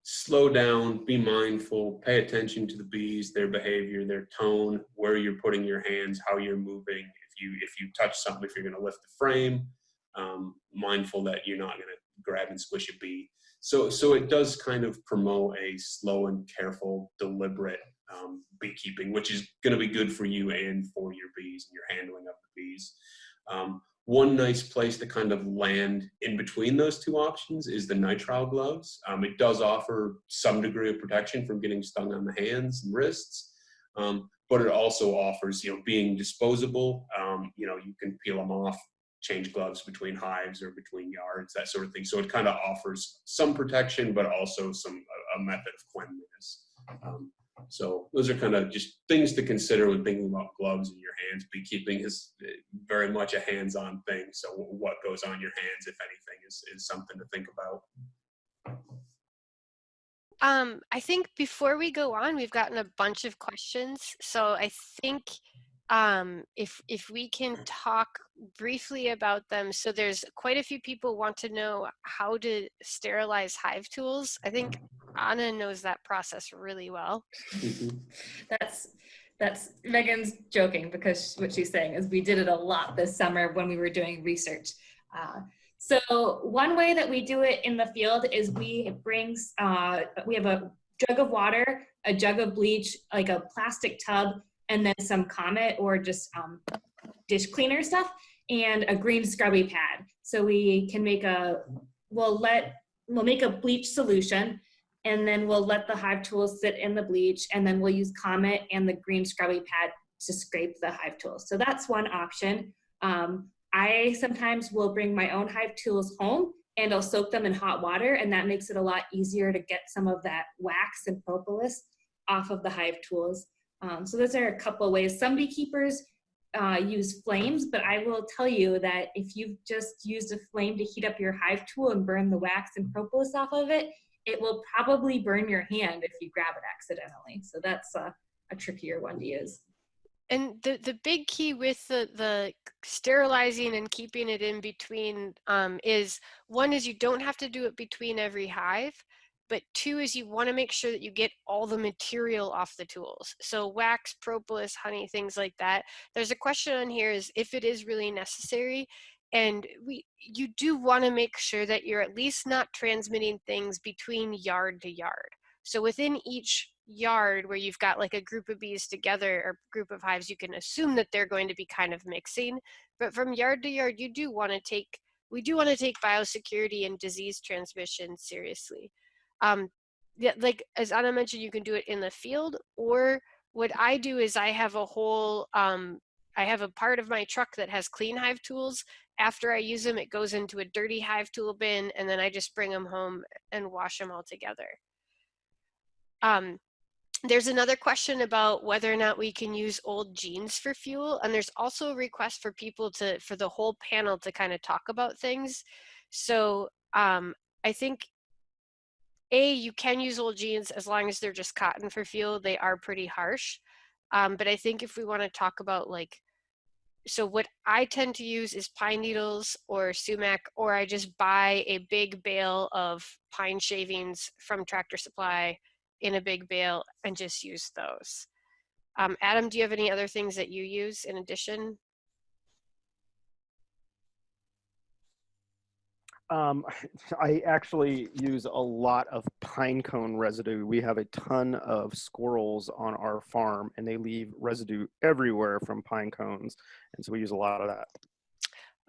slow down, be mindful, pay attention to the bees, their behavior, their tone, where you're putting your hands, how you're moving. If you if you touch something, if you're going to lift the frame, um, mindful that you're not going to grab and squish a bee. So so it does kind of promote a slow and careful, deliberate um, beekeeping, which is going to be good for you and for your bees and your handling of the bees. Um, one nice place to kind of land in between those two options is the nitrile gloves. Um, it does offer some degree of protection from getting stung on the hands and wrists, um, but it also offers, you know, being disposable. Um, you know, you can peel them off change gloves between hives or between yards, that sort of thing. So it kind of offers some protection, but also some a, method of cleanliness. Um, so those are kind of just things to consider when thinking about gloves in your hands. Beekeeping is eh, very much a hands-on thing. So what goes on your hands, if anything, is, is something to think about. Um, I think before we go on, we've gotten a bunch of questions. So I think um, if if we can talk briefly about them. So there's quite a few people want to know how to sterilize hive tools. I think Anna knows that process really well. That's that's Megan's joking because what she's saying is we did it a lot this summer when we were doing research. Uh, so one way that we do it in the field is we brings uh, we have a jug of water, a jug of bleach, like a plastic tub, and then some Comet or just um, dish cleaner stuff, and a green scrubby pad. So we can make a we'll let we'll make a bleach solution and then we'll let the hive tools sit in the bleach and then we'll use Comet and the green scrubby pad to scrape the hive tools. So that's one option. Um, I sometimes will bring my own hive tools home and I'll soak them in hot water and that makes it a lot easier to get some of that wax and propolis off of the hive tools. Um, so those are a couple ways. Some beekeepers uh, use flames, but I will tell you that if you've just used a flame to heat up your hive tool and burn the wax and propolis off of it, it will probably burn your hand if you grab it accidentally. So that's a, a trickier one to use. And the, the big key with the, the sterilizing and keeping it in between um, is one is you don't have to do it between every hive, but two is you want to make sure that you get all the material off the tools. So wax, propolis, honey, things like that. There's a question on here is if it is really necessary, and we you do want to make sure that you're at least not transmitting things between yard to yard so within each yard where you've got like a group of bees together or group of hives you can assume that they're going to be kind of mixing but from yard to yard you do want to take we do want to take biosecurity and disease transmission seriously um yeah, like as anna mentioned you can do it in the field or what i do is i have a whole um I have a part of my truck that has clean hive tools after I use them, it goes into a dirty hive tool bin, and then I just bring them home and wash them all together. Um, there's another question about whether or not we can use old jeans for fuel, and there's also a request for people to, for the whole panel to kind of talk about things. So um, I think a, you can use old jeans as long as they're just cotton for fuel. They are pretty harsh. Um, but I think if we want to talk about like so what I tend to use is pine needles or sumac, or I just buy a big bale of pine shavings from Tractor Supply in a big bale and just use those. Um, Adam, do you have any other things that you use in addition? Um, <laughs> I actually use a lot of pine cone residue. We have a ton of squirrels on our farm and they leave residue everywhere from pine cones. And so we use a lot of that.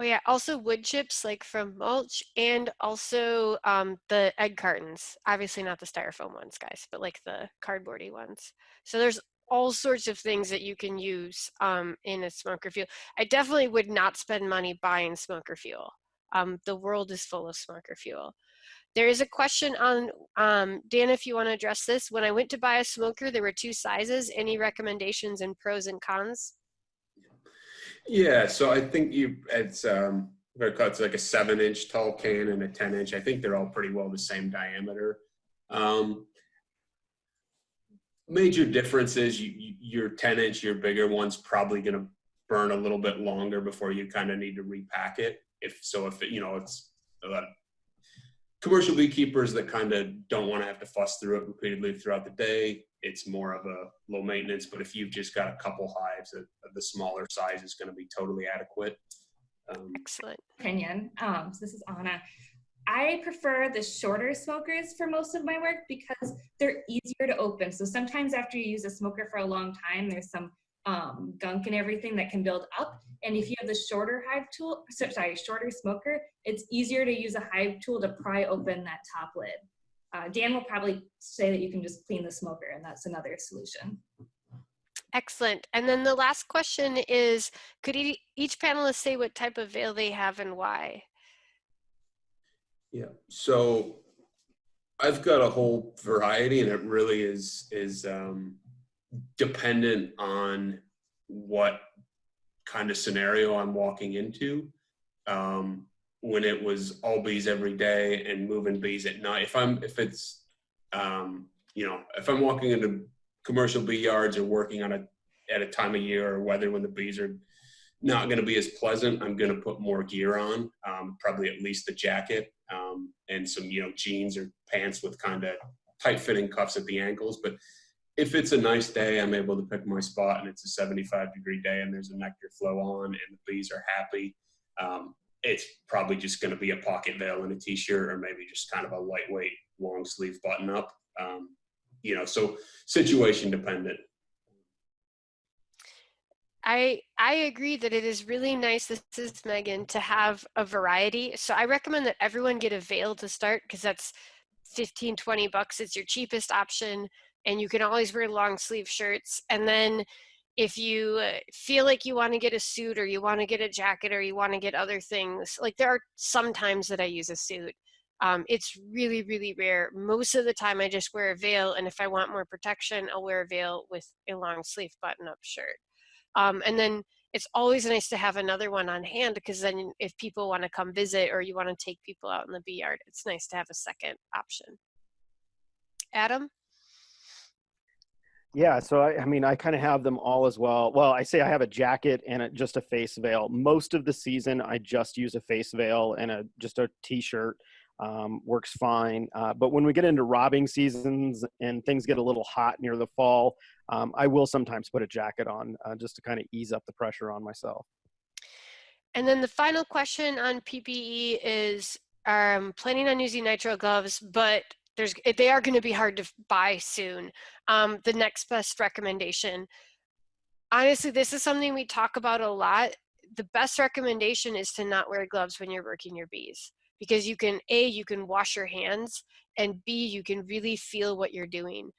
Oh yeah, also wood chips like from mulch and also um, the egg cartons. Obviously not the styrofoam ones, guys, but like the cardboardy ones. So there's all sorts of things that you can use um, in a smoker fuel. I definitely would not spend money buying smoker fuel. Um, the world is full of smoker fuel. There is a question on, um, Dan, if you want to address this. When I went to buy a smoker, there were two sizes. Any recommendations and pros and cons? Yeah, so I think you, it's, um, it's like a seven inch tall can and a 10 inch. I think they're all pretty well the same diameter. Um, major difference is you, you, your 10 inch, your bigger one's probably going to burn a little bit longer before you kind of need to repack it if so if it, you know it's uh, commercial beekeepers that kind of don't want to have to fuss through it repeatedly throughout the day. It's more of a low maintenance but if you've just got a couple hives of, the smaller size is going to be totally adequate. Um, excellent. Opinion. Um, so this is anna. I prefer the shorter smokers for most of my work because they're easier to open. So sometimes after you use a smoker for a long time, there's some um, gunk and everything that can build up. And if you have the shorter hive tool, sorry, shorter smoker, it's easier to use a hive tool to pry open that top lid. Uh, Dan will probably say that you can just clean the smoker and that's another solution. Excellent. And then the last question is, could each panelist say what type of veil they have and why? Yeah. So I've got a whole variety, and it really is is um, dependent on what kind of scenario I'm walking into. Um, when it was all bees every day and moving bees at night, if I'm if it's um, you know if I'm walking into commercial bee yards or working on a at a time of year or weather when the bees are not going to be as pleasant, I'm going to put more gear on, um, probably at least the jacket um, and some you know jeans or pants with kind of tight fitting cuffs at the ankles. But if it's a nice day, I'm able to pick my spot and it's a 75 degree day and there's a nectar flow on and the bees are happy. Um, it's probably just going to be a pocket veil and a t-shirt or maybe just kind of a lightweight long sleeve button up. Um, you know, so situation dependent. I I agree that it is really nice. This is Megan to have a variety. So I recommend that everyone get a veil to start because that's 15, 20 bucks. It's your cheapest option, and you can always wear long sleeve shirts. And then if you uh, feel like you want to get a suit or you want to get a jacket or you want to get other things, like there are some times that I use a suit. Um, it's really, really rare. Most of the time, I just wear a veil, and if I want more protection, I'll wear a veil with a long sleeve button up shirt. Um, and then it's always nice to have another one on hand because then if people want to come visit or you want to take people out in the bee yard, it's nice to have a second option. Adam? Yeah, so I, I mean, I kind of have them all as well. Well, I say I have a jacket and a, just a face veil. Most of the season, I just use a face veil and a just a t-shirt um, works fine. Uh, but when we get into robbing seasons and things get a little hot near the fall, um, I will sometimes put a jacket on uh, just to kind of ease up the pressure on myself. And then the final question on PPE is um, planning on using nitrile gloves, but there's they are going to be hard to buy soon. Um, the next best recommendation. Honestly, this is something we talk about a lot. The best recommendation is to not wear gloves when you're working your bees because you can a you can wash your hands and b you can really feel what you're doing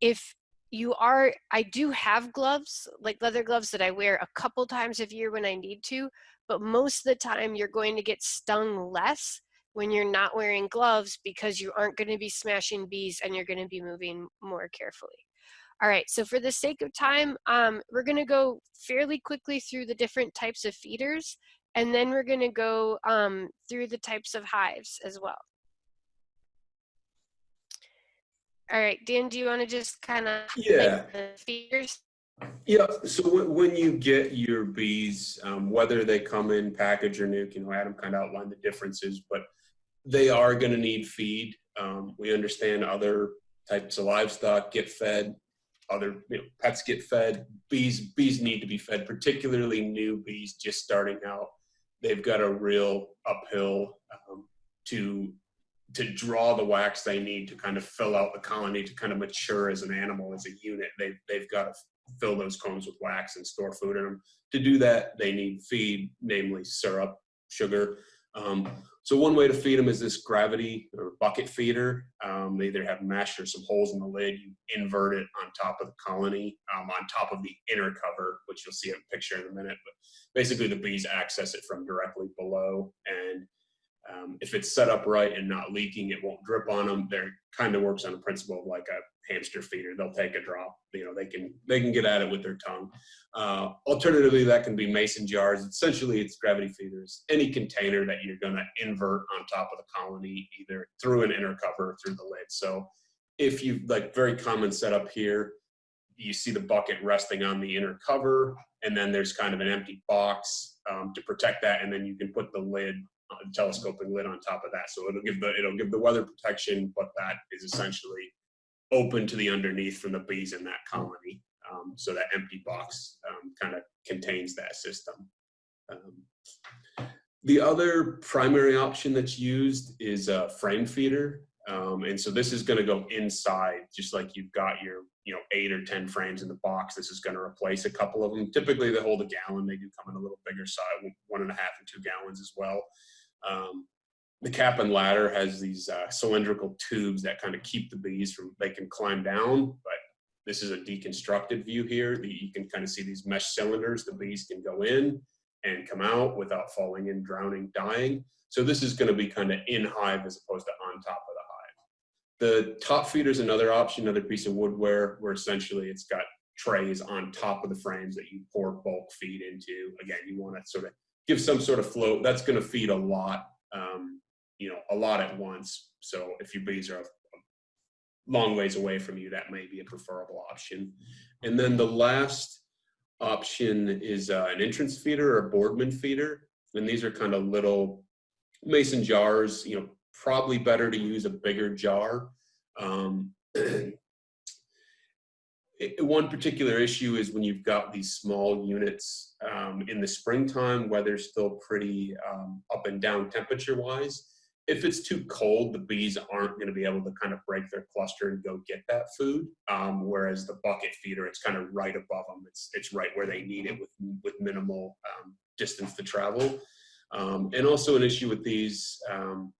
if you are i do have gloves like leather gloves that i wear a couple times a year when i need to but most of the time you're going to get stung less when you're not wearing gloves because you aren't going to be smashing bees and you're going to be moving more carefully all right, so for the sake of time, um, we're going to go fairly quickly through the different types of feeders and then we're going to go um, through the types of hives as well. All right, Dan, do you want to just kind of yeah feeders? Yeah. So when you get your bees, um, whether they come in package or nuc, you know, Adam kind of outlined the differences, but they are going to need feed. Um, we understand other types of livestock get fed, other you know, pets get fed. Bees bees need to be fed, particularly new bees just starting out they've got a real uphill um, to to draw the wax they need to kind of fill out the colony to kind of mature as an animal as a unit they've, they've got to fill those combs with wax and store food in them to do that they need feed namely syrup sugar um, so one way to feed them is this gravity or bucket feeder. Um, they either have mesh or some holes in the lid. You invert it on top of the colony, um, on top of the inner cover, which you'll see in a picture in a minute. But basically, the bees access it from directly below. And um, if it's set up right and not leaking, it won't drip on them. They're kind of works on the principle of like a hamster feeder. They'll take a drop. You know, they can they can get at it with their tongue. Uh, alternatively, that can be mason jars. Essentially, it's gravity feeders. Any container that you're going to invert on top of the colony, either through an inner cover or through the lid. So, if you like, very common setup here. You see the bucket resting on the inner cover, and then there's kind of an empty box um, to protect that, and then you can put the lid uh, telescoping lid on top of that. So it'll give the it'll give the weather protection, but that is essentially open to the underneath from the bees in that colony. Um, so that empty box um, kind of contains that system. Um, the other primary option that's used is a frame feeder. Um, and so this is going to go inside, just like you've got your, you know, eight or 10 frames in the box. This is going to replace a couple of them. Typically they hold a gallon. They do come in a little bigger size, one and a half and two gallons as well. Um, the cap and ladder has these uh, cylindrical tubes that kind of keep the bees from they can climb down but this is a deconstructed view here. The, you can kind of see these mesh cylinders. The bees can go in and come out without falling in, drowning, dying. So this is going to be kind of in hive as opposed to on top of the top feeder is another option, another piece of woodware where essentially it's got trays on top of the frames that you pour bulk feed into. Again, you want to sort of give some sort of float. That's going to feed a lot, um, you know, a lot at once. So if your bees are a long ways away from you, that may be a preferable option. And then the last option is uh, an entrance feeder or a Boardman feeder. And these are kind of little mason jars, you know, probably better to use a bigger jar. Um, <clears throat> one particular issue is when you've got these small units um, in the springtime, weather's still pretty um, up and down temperature wise. If it's too cold, the bees aren't going to be able to kind of break their cluster and go get that food. Um, whereas the bucket feeder, it's kind of right above them. It's it's right where they need it with with minimal um, distance to travel. Um, and also an issue with these um,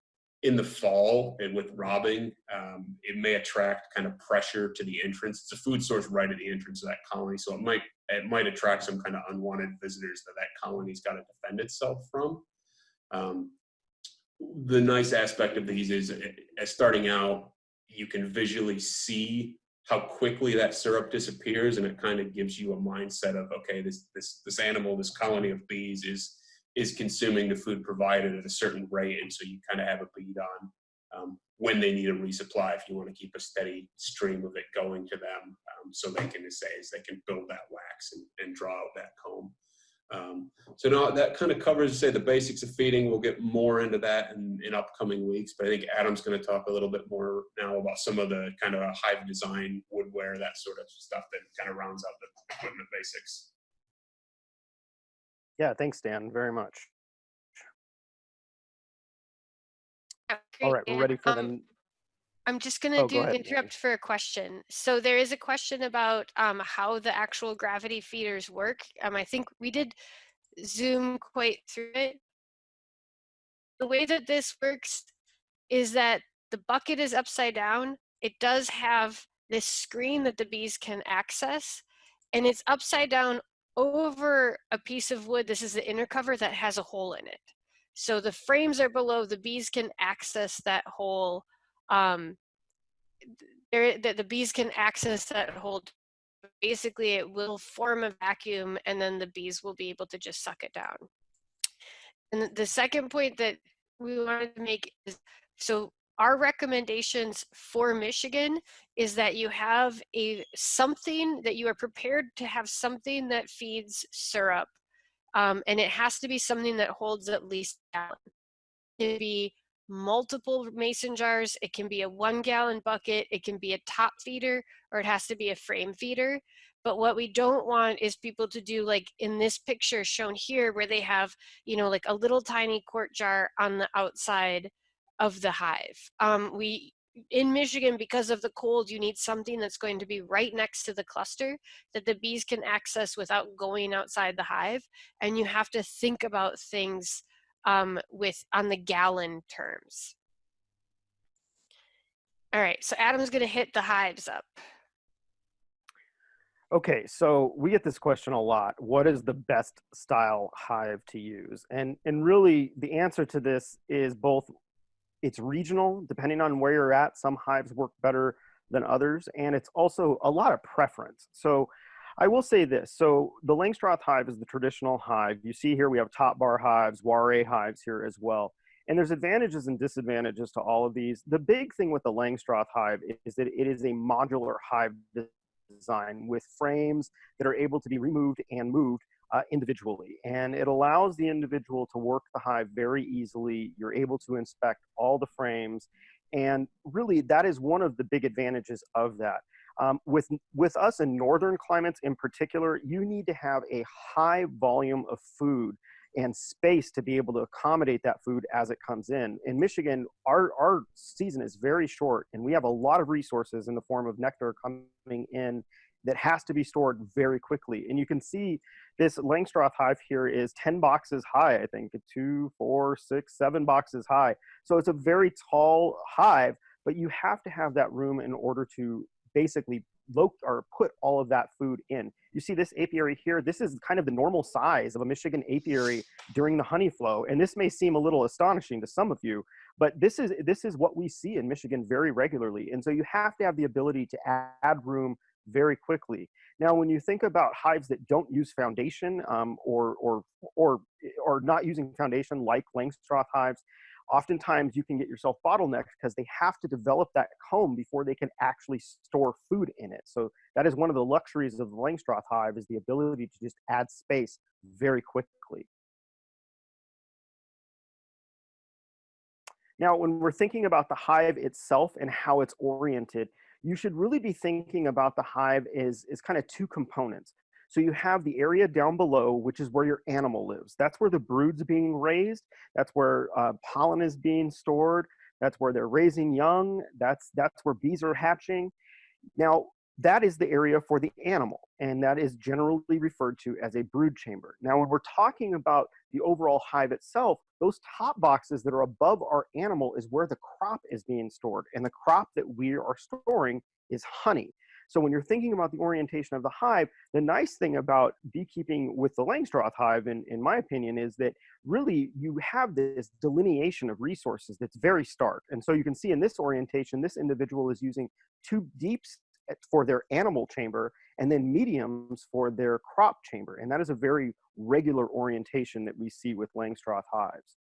in the fall and with robbing, um, it may attract kind of pressure to the entrance. It's a food source right at the entrance of that colony, so it might it might attract some kind of unwanted visitors that that colony's got to defend itself from. Um, the nice aspect of these is, as starting out, you can visually see how quickly that syrup disappears, and it kind of gives you a mindset of okay, this this this animal, this colony of bees is is consuming the food provided at a certain rate, and so you kind of have a bead on um, when they need a resupply if you want to keep a steady stream of it going to them um, so they can say they can build that wax and, and draw out that comb. Um, so now that kind of covers, say, the basics of feeding. We'll get more into that in, in upcoming weeks, but I think Adam's going to talk a little bit more now about some of the kind of hive design, woodware, that sort of stuff that kind of rounds out the equipment basics. Yeah, thanks, Dan, very much. Oh, All we're ready for Um, the. I'm just gonna Oh, go do ahead, interrupt for a question. So there is a question about um, how the actual gravity feeders work. Um, I think we did zoom quite through it. The way that this works is that the bucket is upside down. It does have this screen that the bees can access, and it's upside down over a piece of wood. This is the inner cover that has a hole in it. So the frames are below. The bees can access that hole um, there, the, the bees can access that hole. Basically, it will form a vacuum and then the bees will be able to just suck it down. And the second point that we wanted to make is, so our recommendations for Michigan is that you have a something that you are prepared to have something that feeds syrup. Um, and it has to be something that holds at least gallon. It can be multiple mason jars. It can be a one gallon bucket. It can be a top feeder or it has to be a frame feeder. But what we don't want is people to do like in this picture shown here where they have, you know, like a little tiny quart jar on the outside of the hive. Um, we in Michigan, because of the cold, you need something that's going to be right next to the cluster that the bees can access without going outside the hive. And you have to think about things um, with on the gallon terms. All right, so Adam's gonna hit the hives up. Okay, so we get this question a lot. What is the best style hive to use? And and really the answer to this is both it's regional, depending on where you're at. Some hives work better than others, and it's also a lot of preference. So I will say this. So the Langstroth hive is the traditional hive. You see here we have top bar hives, Warré hives here as well. And there's advantages and disadvantages to all of these. The big thing with the Langstroth hive is that it is a modular hive design with frames that are able to be removed and moved uh, individually. And it allows the individual to work the hive very easily. You're able to inspect all the frames. And really, that is one of the big advantages of that. Um, with, with us in northern climates in particular, you need to have a high volume of food and space to be able to accommodate that food as it comes in. In Michigan, our, our season is very short and we have a lot of resources in the form of nectar coming in that has to be stored very quickly. And you can see this Langstroth hive here is 10 boxes high, I think, two, four, six, seven boxes high. So it's a very tall hive, but you have to have that room in order to basically or put all of that food in. You see this apiary here. This is kind of the normal size of a Michigan apiary during the honey flow, and this may seem a little astonishing to some of you, but this is this is what we see in Michigan very regularly. And so you have to have the ability to add room very quickly. Now, when you think about hives that don't use foundation um, or, or, or, or not using foundation like Langstroth hives, oftentimes you can get yourself bottlenecked because they have to develop that comb before they can actually store food in it. So that is one of the luxuries of the Langstroth hive is the ability to just add space very quickly. Now, when we're thinking about the hive itself and how it's oriented, you should really be thinking about the hive is, as kind of two components. So you have the area down below, which is where your animal lives. That's where the brood's being raised. That's where uh, pollen is being stored. That's where they're raising young. That's, that's where bees are hatching. Now, that is the area for the animal, and that is generally referred to as a brood chamber. Now, when we're talking about the overall hive itself, those top boxes that are above our animal is where the crop is being stored, and the crop that we are storing is honey. So when you're thinking about the orientation of the hive, the nice thing about beekeeping with the Langstroth hive, in, in my opinion, is that really you have this delineation of resources that's very stark. And so you can see in this orientation, this individual is using two deeps for their animal chamber and then mediums for their crop chamber. And that is a very regular orientation that we see with Langstroth hives.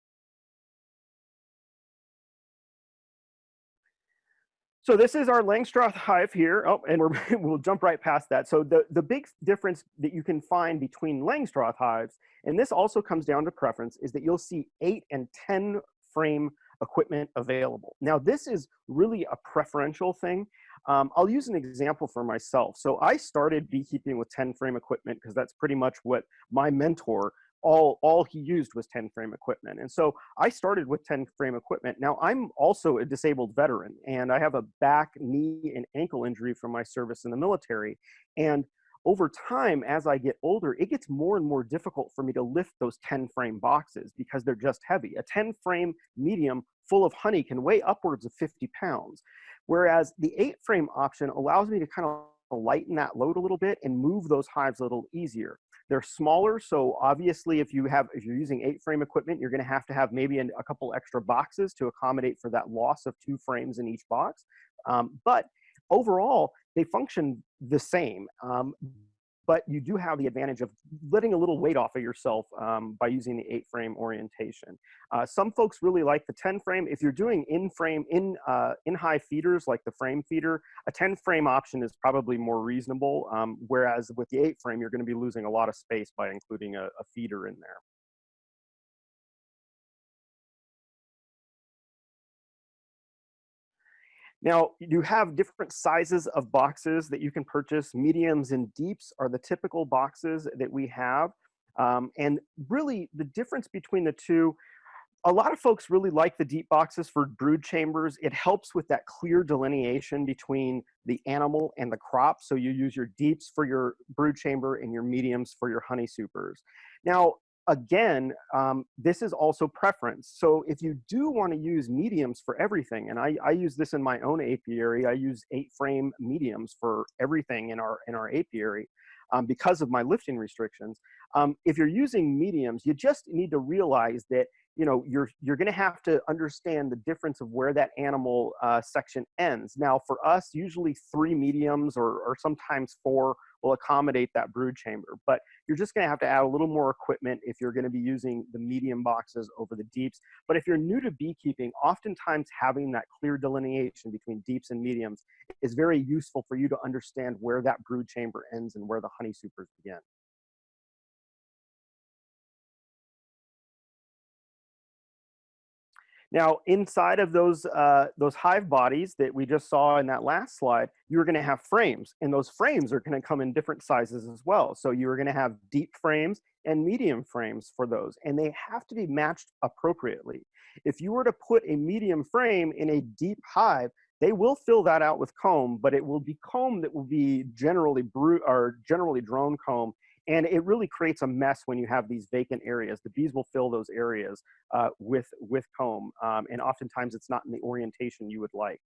So this is our Langstroth hive here. Oh, and we're, <laughs> we'll jump right past that. So the, the big difference that you can find between Langstroth hives, and this also comes down to preference, is that you'll see eight and 10 frame equipment available. Now this is really a preferential thing. Um, I'll use an example for myself. So I started beekeeping with 10 frame equipment because that's pretty much what my mentor, all, all he used was 10 frame equipment. And so I started with 10 frame equipment. Now I'm also a disabled veteran and I have a back, knee, and ankle injury from my service in the military. And over time, as I get older, it gets more and more difficult for me to lift those 10 frame boxes because they're just heavy. A 10 frame medium full of honey can weigh upwards of 50 pounds. Whereas the eight frame option allows me to kind of lighten that load a little bit and move those hives a little easier. They're smaller, so obviously if you have if you're using eight frame equipment, you're going to have to have maybe an, a couple extra boxes to accommodate for that loss of two frames in each box. Um, but overall, they function the same. Um, but you do have the advantage of letting a little weight off of yourself um, by using the eight frame orientation. Uh, some folks really like the 10 frame. If you're doing in frame, in, uh, in high feeders like the frame feeder, a 10 frame option is probably more reasonable. Um, whereas with the eight frame, you're gonna be losing a lot of space by including a, a feeder in there. Now, you have different sizes of boxes that you can purchase. Mediums and deeps are the typical boxes that we have. Um, and really, the difference between the two, a lot of folks really like the deep boxes for brood chambers. It helps with that clear delineation between the animal and the crop. So you use your deeps for your brood chamber and your mediums for your honey supers. Now, again, um, this is also preference. So if you do want to use mediums for everything, and I, I use this in my own apiary, I use eight frame mediums for everything in our, in our apiary um, because of my lifting restrictions. Um, if you're using mediums, you just need to realize that you know you're you're going to have to understand the difference of where that animal uh, section ends. Now, for us, usually three mediums or, or sometimes four will accommodate that brood chamber. But you're just going to have to add a little more equipment if you're going to be using the medium boxes over the deeps. But if you're new to beekeeping, oftentimes having that clear delineation between deeps and mediums is very useful for you to understand where that brood chamber ends and where the honey supers begin. Now, inside of those, uh, those hive bodies that we just saw in that last slide, you're gonna have frames, and those frames are gonna come in different sizes as well. So you're gonna have deep frames and medium frames for those, and they have to be matched appropriately. If you were to put a medium frame in a deep hive, they will fill that out with comb, but it will be comb that will be generally or generally drone comb and it really creates a mess when you have these vacant areas. The bees will fill those areas uh, with, with comb, um, and oftentimes it's not in the orientation you would like.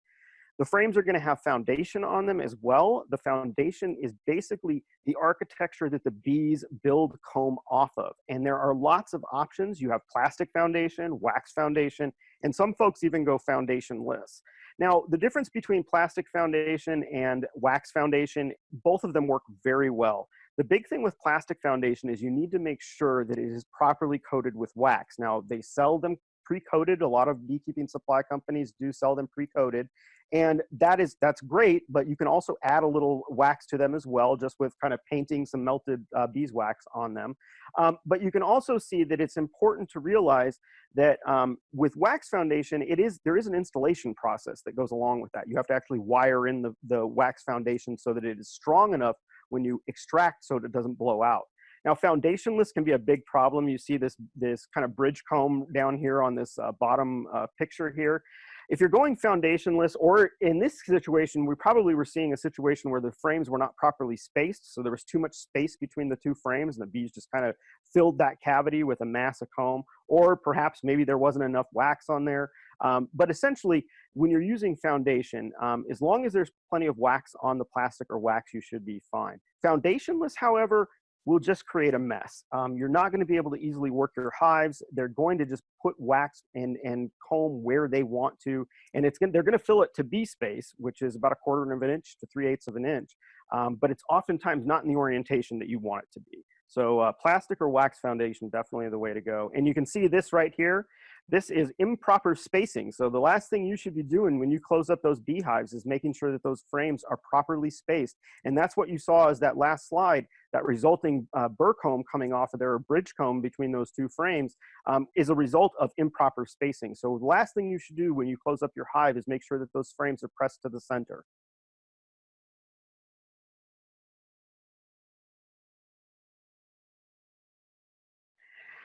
The frames are gonna have foundation on them as well. The foundation is basically the architecture that the bees build comb off of. And there are lots of options. You have plastic foundation, wax foundation, and some folks even go foundationless. Now, the difference between plastic foundation and wax foundation, both of them work very well. The big thing with plastic foundation is you need to make sure that it is properly coated with wax. Now, they sell them pre-coated. A lot of beekeeping supply companies do sell them pre-coated. And that is, that's great, but you can also add a little wax to them as well, just with kind of painting some melted uh, beeswax on them. Um, but you can also see that it's important to realize that um, with wax foundation, it is, there is an installation process that goes along with that. You have to actually wire in the, the wax foundation so that it is strong enough when you extract so it doesn't blow out. Now, foundationless can be a big problem. You see this, this kind of bridge comb down here on this uh, bottom uh, picture here. If you're going foundationless, or in this situation, we probably were seeing a situation where the frames were not properly spaced, so there was too much space between the two frames, and the bees just kind of filled that cavity with a mass of comb, or perhaps maybe there wasn't enough wax on there. Um, but essentially, when you're using foundation, um, as long as there's plenty of wax on the plastic or wax, you should be fine. Foundationless, however, will just create a mess. Um, you're not going to be able to easily work your hives. They're going to just put wax and, and comb where they want to, and it's going they're going to fill it to bee space, which is about a quarter of an inch to three eighths of an inch. Um, but it's oftentimes not in the orientation that you want it to be. So uh, plastic or wax foundation, definitely the way to go. And you can see this right here. This is improper spacing. So the last thing you should be doing when you close up those beehives is making sure that those frames are properly spaced. And that's what you saw as that last slide, that resulting uh, burr comb coming off of there, bridge comb between those two frames, um, is a result of improper spacing. So the last thing you should do when you close up your hive is make sure that those frames are pressed to the center.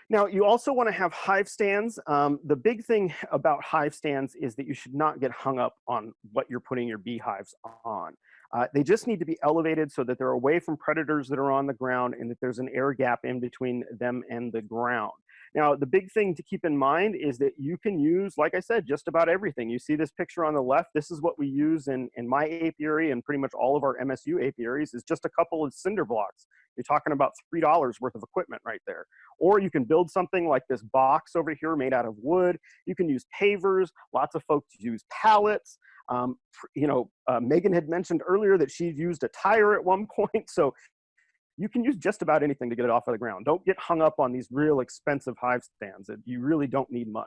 Now, you also want to have hive stands. Um, the big thing about hive stands is that you should not get hung up on what you're putting your beehives on. Uh, they just need to be elevated so that they're away from predators that are on the ground and that there's an air gap in between them and the ground. Now, the big thing to keep in mind is that you can use, like I said, just about everything. You see this picture on the left. This is what we use in, in my apiary and pretty much all of our MSU apiaries is just a couple of cinder blocks. You're talking about $3 worth of equipment right there. Or you can build something like this box over here made out of wood. You can use pavers. Lots of folks use pallets. Um, you know, uh, Megan had mentioned earlier that she used a tire at one <laughs> point. So you can use just about anything to get it off of the ground. Don't get hung up on these real expensive hive stands. You really don't need much.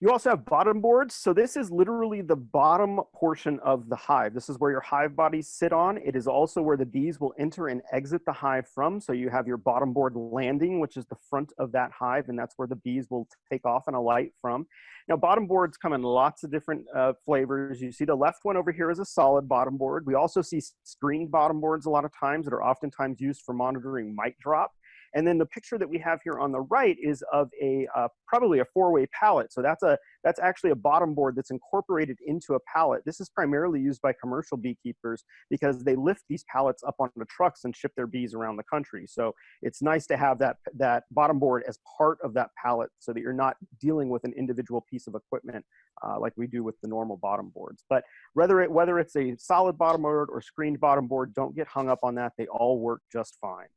You also have bottom boards. So this is literally the bottom portion of the hive. This is where your hive bodies sit on. It is also where the bees will enter and exit the hive from. So you have your bottom board landing, which is the front of that hive, and that's where the bees will take off and alight from. Now, bottom boards come in lots of different uh, flavors. You see the left one over here is a solid bottom board. We also see screened bottom boards a lot of times that are oftentimes used for monitoring mite drop. And then the picture that we have here on the right is of a uh, probably a four-way pallet. So that's a that's actually a bottom board that's incorporated into a pallet. This is primarily used by commercial beekeepers because they lift these pallets up onto trucks and ship their bees around the country. So it's nice to have that that bottom board as part of that pallet so that you're not dealing with an individual piece of equipment uh, like we do with the normal bottom boards. But whether it whether it's a solid bottom board or screened bottom board, don't get hung up on that. They all work just fine.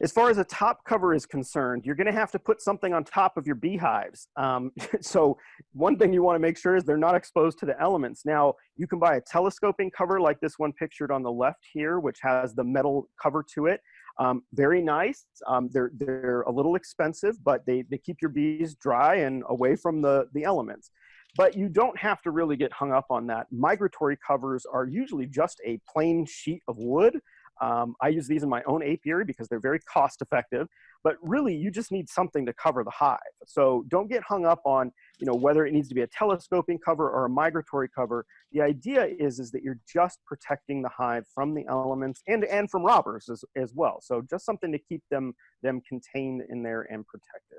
As far as a top cover is concerned, you're gonna have to put something on top of your beehives. Um, <laughs> so one thing you wanna make sure is they're not exposed to the elements. Now, you can buy a telescoping cover like this one pictured on the left here, which has the metal cover to it. Um, very nice. Um, they're, they're a little expensive, but they, they keep your bees dry and away from the, the elements. But you don't have to really get hung up on that. Migratory covers are usually just a plain sheet of wood um, I use these in my own apiary because they're very cost effective, but really you just need something to cover the hive. So don't get hung up on, you know, whether it needs to be a telescoping cover or a migratory cover. The idea is, is that you're just protecting the hive from the elements and, and from robbers as, as well. So just something to keep them, them contained in there and protected.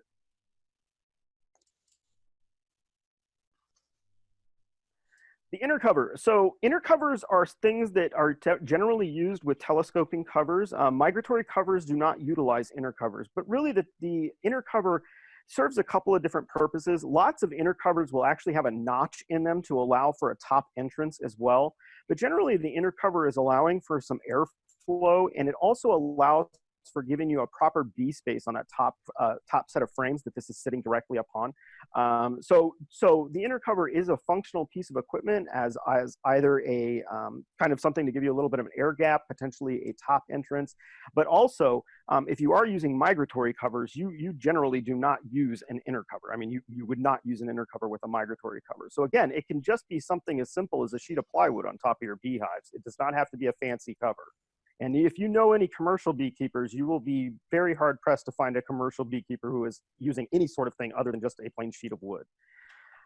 The inner cover. So inner covers are things that are generally used with telescoping covers. Um, migratory covers do not utilize inner covers, but really the, the inner cover serves a couple of different purposes. Lots of inner covers will actually have a notch in them to allow for a top entrance as well. But generally the inner cover is allowing for some airflow and it also allows for giving you a proper bee space on that top uh, top set of frames that this is sitting directly upon. Um, so, so the inner cover is a functional piece of equipment as, as either a um, kind of something to give you a little bit of an air gap, potentially a top entrance, but also um, if you are using migratory covers, you, you generally do not use an inner cover. I mean, you, you would not use an inner cover with a migratory cover. So again, it can just be something as simple as a sheet of plywood on top of your beehives. It does not have to be a fancy cover. And if you know any commercial beekeepers, you will be very hard pressed to find a commercial beekeeper who is using any sort of thing other than just a plain sheet of wood.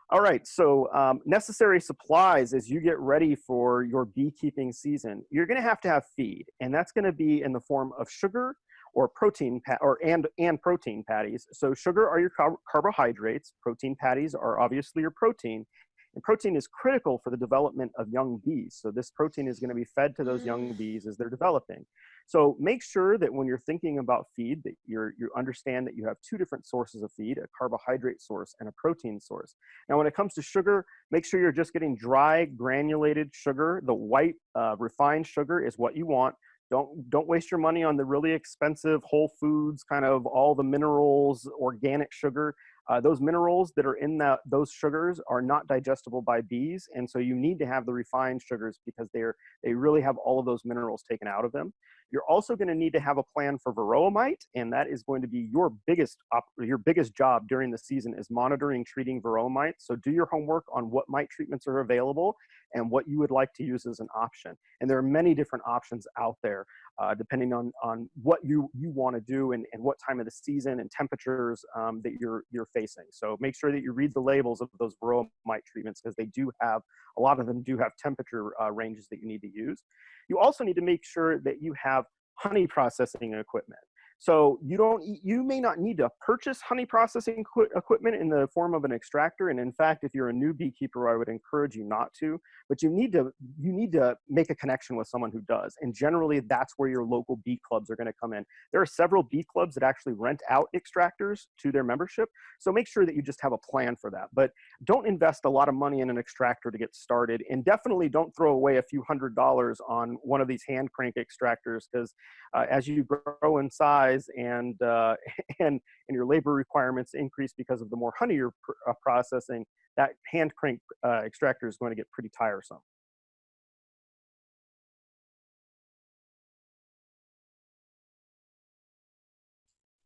All right, so um, necessary supplies as you get ready for your beekeeping season. You're gonna have to have feed, and that's gonna be in the form of sugar or protein, or and, and protein patties. So sugar are your car carbohydrates, protein patties are obviously your protein, and protein is critical for the development of young bees. So this protein is gonna be fed to those young mm. bees as they're developing. So make sure that when you're thinking about feed that you're, you understand that you have two different sources of feed, a carbohydrate source and a protein source. Now when it comes to sugar, make sure you're just getting dry granulated sugar. The white uh, refined sugar is what you want. Don't, don't waste your money on the really expensive Whole Foods, kind of all the minerals, organic sugar. Uh, those minerals that are in that, those sugars are not digestible by bees, and so you need to have the refined sugars because they're, they really have all of those minerals taken out of them. You're also going to need to have a plan for varroa mite, and that is going to be your biggest your biggest job during the season is monitoring treating varroa mite. So do your homework on what mite treatments are available and what you would like to use as an option. And there are many different options out there uh, depending on, on what you, you want to do and, and what time of the season and temperatures um, that you're, you're facing. So make sure that you read the labels of those varroa mite treatments because they do have, a lot of them do have temperature uh, ranges that you need to use. You also need to make sure that you have honey processing equipment. So you don't, you may not need to purchase honey processing equipment in the form of an extractor. And in fact, if you're a new beekeeper, I would encourage you not to, but you need to, you need to make a connection with someone who does. And generally that's where your local bee clubs are gonna come in. There are several bee clubs that actually rent out extractors to their membership. So make sure that you just have a plan for that. But don't invest a lot of money in an extractor to get started. And definitely don't throw away a few hundred dollars on one of these hand crank extractors because uh, as you grow in size, size and, uh, <laughs> and, and your labor requirements increase because of the more honey you're pr uh, processing, that hand crank uh, extractor is going to get pretty tiresome.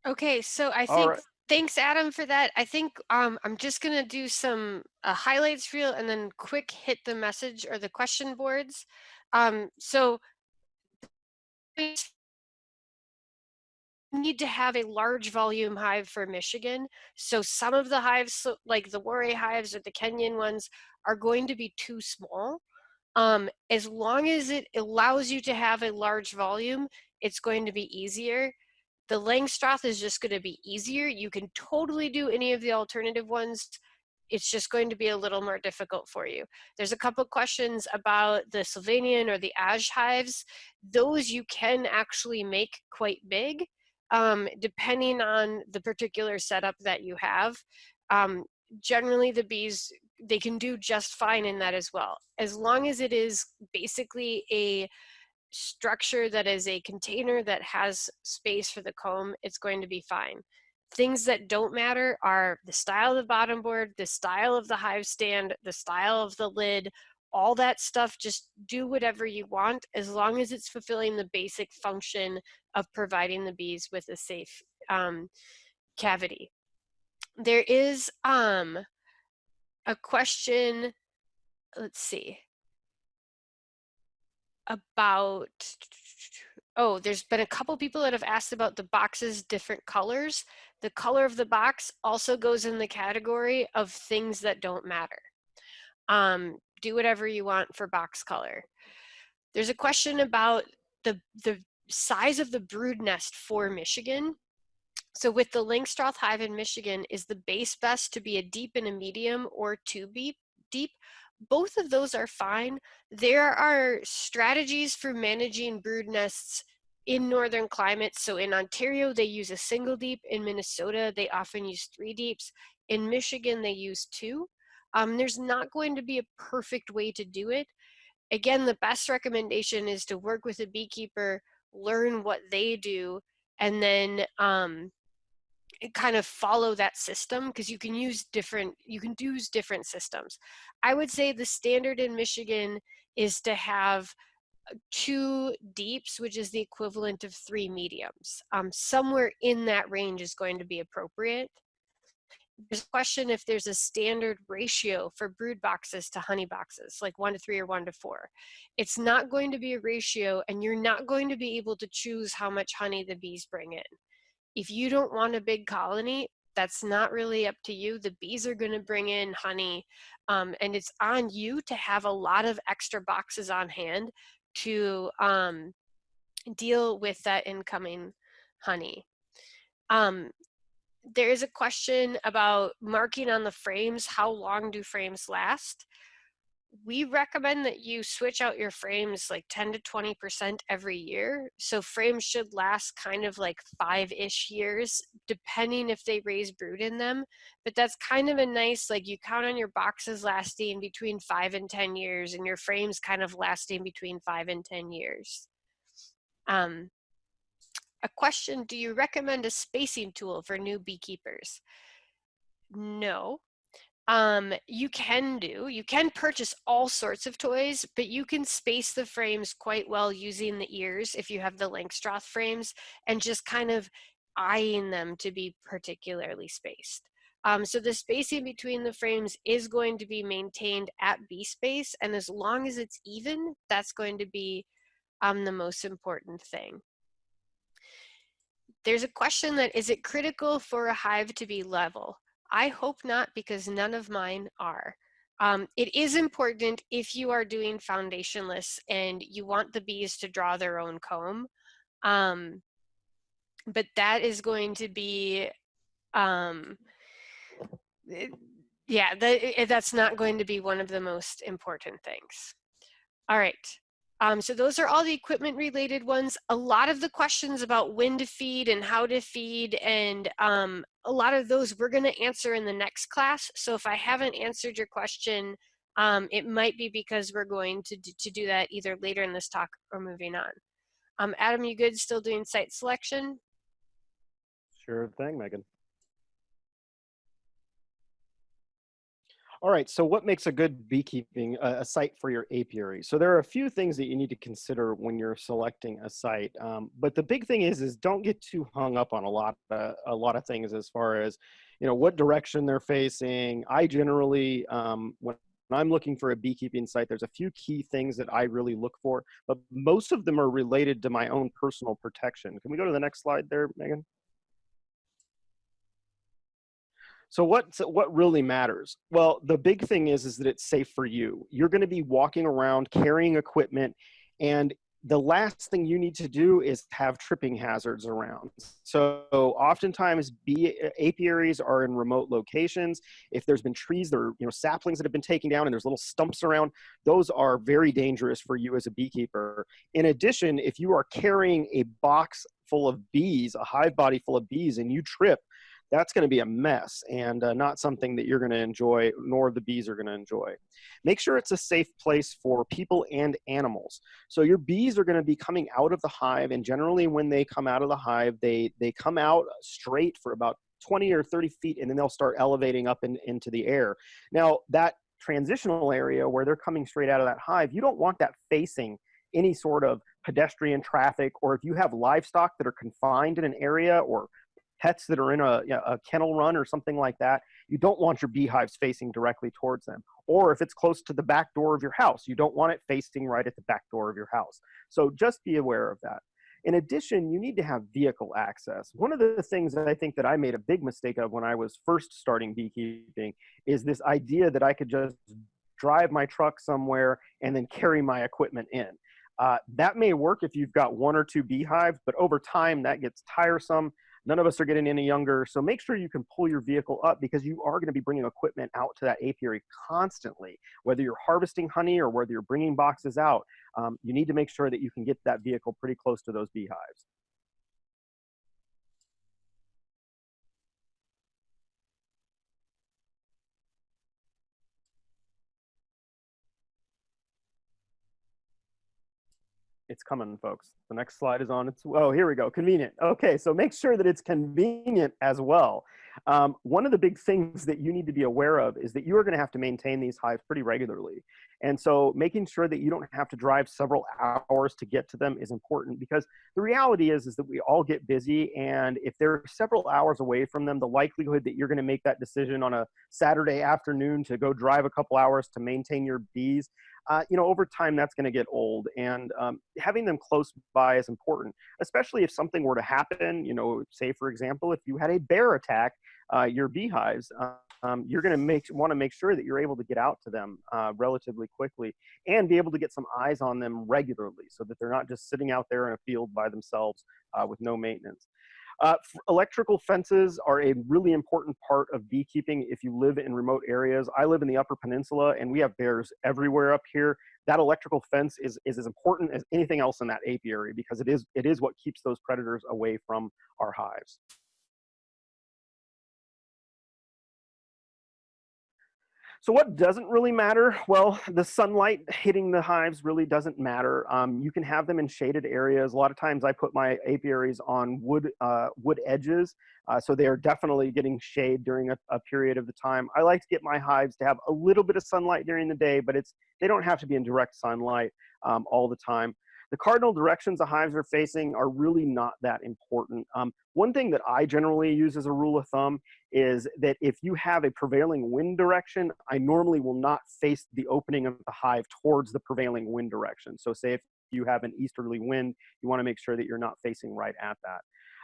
Okay, so I think right. thanks Adam for that. I think um, I'm just gonna do some uh, highlights reel and then quick hit the message or the question boards. Um, so need to have a large volume hive for Michigan. So some of the hives, like the Warré hives or the Kenyan ones, are going to be too small. Um, as long as it allows you to have a large volume, it's going to be easier. The Langstroth is just going to be easier. You can totally do any of the alternative ones. It's just going to be a little more difficult for you. There's a couple questions about the Slovenian or the Ash hives. Those you can actually make quite big um, depending on the particular setup that you have. Um, generally the bees, they can do just fine in that as well. As long as it is basically a structure that is a container that has space for the comb, it's going to be fine. Things that don't matter are the style of the bottom board, the style of the hive stand, the style of the lid, all that stuff, just do whatever you want as long as it's fulfilling the basic function of providing the bees with a safe um, cavity. There is um, a question, let's see, about, oh, there's been a couple people that have asked about the boxes different colors. The color of the box also goes in the category of things that don't matter. Um, do whatever you want for box color. There's a question about the, the size of the brood nest for Michigan. So with the Langstroth hive in Michigan, is the base best to be a deep and a medium or two deep? deep? both of those are fine. There are strategies for managing brood nests in northern climates. So in Ontario, they use a single deep. In Minnesota, they often use three deeps. In Michigan, they use two. Um, there's not going to be a perfect way to do it. Again, the best recommendation is to work with a beekeeper, learn what they do, and then um, kind of follow that system because you can use different you can use different systems. I would say the standard in michigan is to have uh, two deeps which is the equivalent of three mediums. Um, somewhere in that range is going to be appropriate there's a question if there's a standard ratio for brood boxes to honey boxes, like one to three or one to four. It's not going to be a ratio and you're not going to be able to choose how much honey the bees bring in if you don't want a big colony, that's not really up to you. The bees are going to bring in honey, um, and it's on you to have a lot of extra boxes on hand to um, deal with that incoming honey. Um, there is a question about marking on the frames. How long do frames last? we recommend that you switch out your frames like 10 to 20% every year. So frames should last kind of like five-ish years, depending if they raise brood in them. But that's kind of a nice, like you count on your boxes lasting between five and 10 years and your frames kind of lasting between five and 10 years. Um, a question, do you recommend a spacing tool for new beekeepers? No, um, you can do. You can purchase all sorts of toys, but you can space the frames quite well using the ears if you have the Langstroth frames and just kind of eyeing them to be particularly spaced. Um, so the spacing between the frames is going to be maintained at bee space, and as long as it's even, that's going to be um, the most important thing. There's a question that, is it critical for a hive to be level? I hope not because none of mine are. Um, it is important if you are doing foundationless and you want the bees to draw their own comb. Um, but that is going to be, um, it, yeah, that, that's not going to be one of the most important things. All right. Um, so those are all the equipment related ones. A lot of the questions about when to feed and how to feed and um, a lot of those we're gonna answer in the next class. So if I haven't answered your question, um, it might be because we're going to do, to do that either later in this talk or moving on. Um, Adam, you good still doing site selection? Sure thing, Megan. All right, so what makes a good beekeeping uh, a site for your apiary? So there are a few things that you need to consider when you're selecting a site, um, but the big thing is is don't get too hung up on a lot of, a lot of things as far as you know what direction they're facing. I generally um, when I'm looking for a beekeeping site, there's a few key things that I really look for, but most of them are related to my own personal protection. Can we go to the next slide there, Megan? So what what really matters? Well, the big thing is is that it's safe for you. You're going to be walking around carrying equipment and the last thing you need to do is have tripping hazards around. So oftentimes bee apiaries are in remote locations. If there's been trees that are, you know, saplings that have been taken down and there's little stumps around, those are very dangerous for you as a beekeeper. In addition, if you are carrying a box full of bees, a hive body full of bees, and you trip, that's going to be a mess and uh, not something that you're going to enjoy, nor the bees are going to enjoy. Make sure it's a safe place for people and animals. So your bees are going to be coming out of the hive, and generally when they come out of the hive, they, they come out straight for about 20 or 30 feet, and then they'll start elevating up in, into the air. Now, that transitional area where they're coming straight out of that hive, you don't want that facing any sort of pedestrian traffic, or if you have livestock that are confined in an area or pets that are in a, you know, a kennel run or something like that, you don't want your beehives facing directly towards them. Or if it's close to the back door of your house, you don't want it facing right at the back door of your house. So just be aware of that. In addition, you need to have vehicle access. One of the things that I think that I made a big mistake of when I was first starting beekeeping is this idea that I could just drive my truck somewhere and then carry my equipment in. Uh, that may work if you've got one or two beehives, but over time that gets tiresome None of us are getting any younger, so make sure you can pull your vehicle up because you are going to be bringing equipment out to that apiary constantly. Whether you're harvesting honey or whether you're bringing boxes out, um, you need to make sure that you can get that vehicle pretty close to those beehives. It's coming, folks. The next slide is on its, oh, here we go, convenient. Okay, so make sure that it's convenient as well. Um, one of the big things that you need to be aware of is that you are gonna have to maintain these hives pretty regularly. And so making sure that you don't have to drive several hours to get to them is important because the reality is, is that we all get busy and if they're several hours away from them, the likelihood that you're gonna make that decision on a Saturday afternoon to go drive a couple hours to maintain your bees uh, you know, over time that's going to get old. And um, having them close by is important, especially if something were to happen. You know, say for example, if you had a bear attack uh, your beehives, um, you're going to make want to make sure that you're able to get out to them uh, relatively quickly and be able to get some eyes on them regularly, so that they're not just sitting out there in a field by themselves uh, with no maintenance. Uh, electrical fences are a really important part of beekeeping if you live in remote areas. I live in the Upper Peninsula and we have bears everywhere up here. That electrical fence is, is as important as anything else in that apiary because it is, it is what keeps those predators away from our hives. So what doesn't really matter? Well, the sunlight hitting the hives really doesn't matter. Um, you can have them in shaded areas. A lot of times I put my apiaries on wood, uh, wood edges, uh, so they are definitely getting shade during a, a, period of the time. I like to get my hives to have a little bit of sunlight during the day, but it's they don't have to be in direct sunlight um, all the time. The cardinal directions the hives are facing are really not that important. Um, one thing that I generally use as a rule of thumb is that if you have a prevailing wind direction, I normally will not face the opening of the hive towards the prevailing wind direction. So say if you have an easterly wind, you wanna make sure that you're not facing right at that.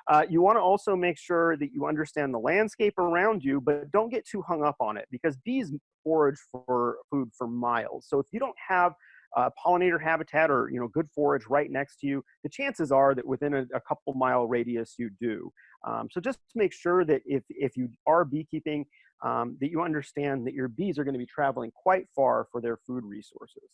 Uh, you want to also make sure that you understand the landscape around you, but don't get too hung up on it because bees forage for food for miles. So if you don't have uh, pollinator habitat or you know good forage right next to you, the chances are that within a, a couple mile radius you do. Um, so just make sure that if, if you are beekeeping, um, that you understand that your bees are going to be traveling quite far for their food resources.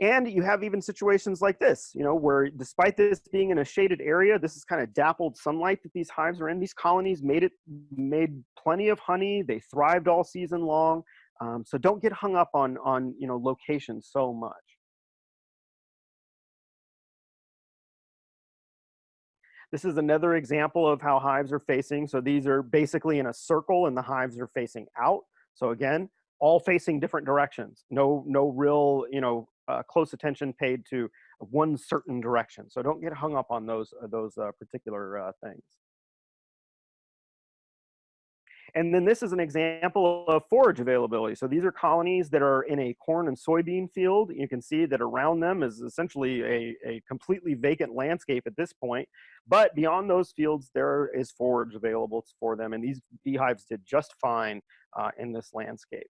And you have even situations like this, you know, where despite this being in a shaded area, this is kind of dappled sunlight that these hives are in. These colonies made it, made plenty of honey. They thrived all season long. Um, so don't get hung up on, on you know, location so much. This is another example of how hives are facing. So these are basically in a circle and the hives are facing out. So again, all facing different directions. No, no real, you know, uh, close attention paid to one certain direction. So don't get hung up on those, uh, those uh, particular uh, things. And then this is an example of forage availability. So these are colonies that are in a corn and soybean field. You can see that around them is essentially a, a completely vacant landscape at this point. But beyond those fields, there is forage available for them. And these beehives did just fine uh, in this landscape.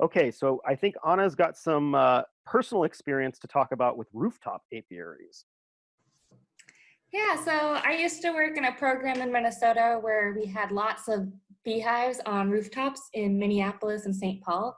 Okay, so I think Anna's got some uh, personal experience to talk about with rooftop apiaries. Yeah, so I used to work in a program in Minnesota where we had lots of beehives on rooftops in Minneapolis and St. Paul.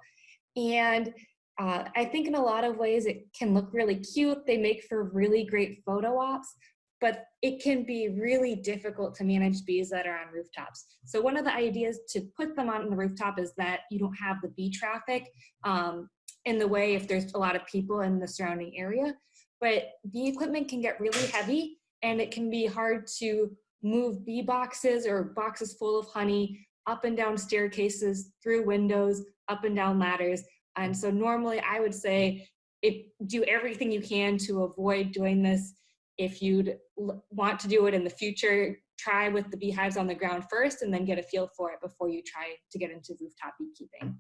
And uh, I think in a lot of ways it can look really cute. They make for really great photo ops, but it can be really difficult to manage bees that are on rooftops. So one of the ideas to put them on the rooftop is that you don't have the bee traffic um, in the way if there's a lot of people in the surrounding area. But bee equipment can get really heavy and it can be hard to move bee boxes or boxes full of honey up and down staircases, through windows, up and down ladders. And so normally I would say if do everything you can to avoid doing this. If you'd want to do it in the future, try with the beehives on the ground first and then get a feel for it before you try to get into rooftop beekeeping.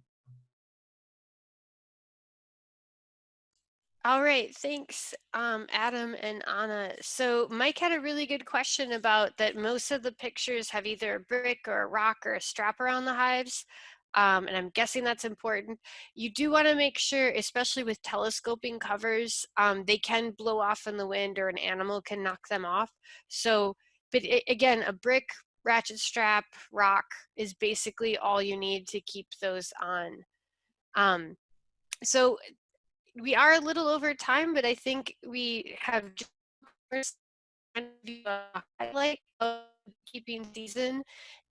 All right, thanks, um, Adam and Anna. So Mike had a really good question about that most of the pictures have either a brick or a rock or a strap around the hives. Um, and I'm guessing that's important. You do want to make sure, especially with telescoping covers, um, they can blow off in the wind or an animal can knock them off. So, but it, again, a brick, ratchet strap, rock is basically all you need to keep those on. Um, so we are a little over time, but I think we have highlight of keeping season,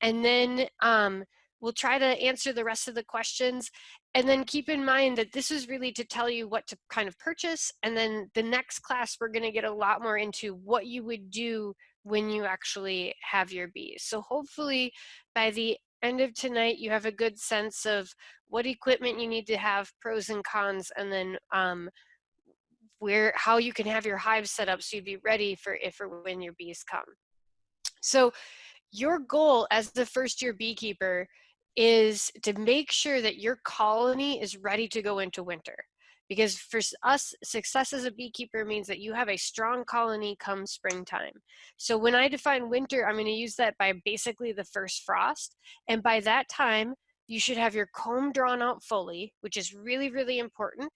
and then um, we'll try to answer the rest of the questions. And then keep in mind that this is really to tell you what to kind of purchase. And then the next class, we're going to get a lot more into what you would do when you actually have your bees. So hopefully by the end of tonight, you have a good sense of what equipment you need to have, pros and cons, and then um, where how you can have your hive set up so you'd be ready for if or when your bees come. So your goal as the first year beekeeper is to make sure that your colony is ready to go into winter. Because for us, success as a beekeeper means that you have a strong colony come springtime. So when I define winter, I'm going to use that by basically the first frost. And by that time, you should have your comb drawn out fully, which is really, really important.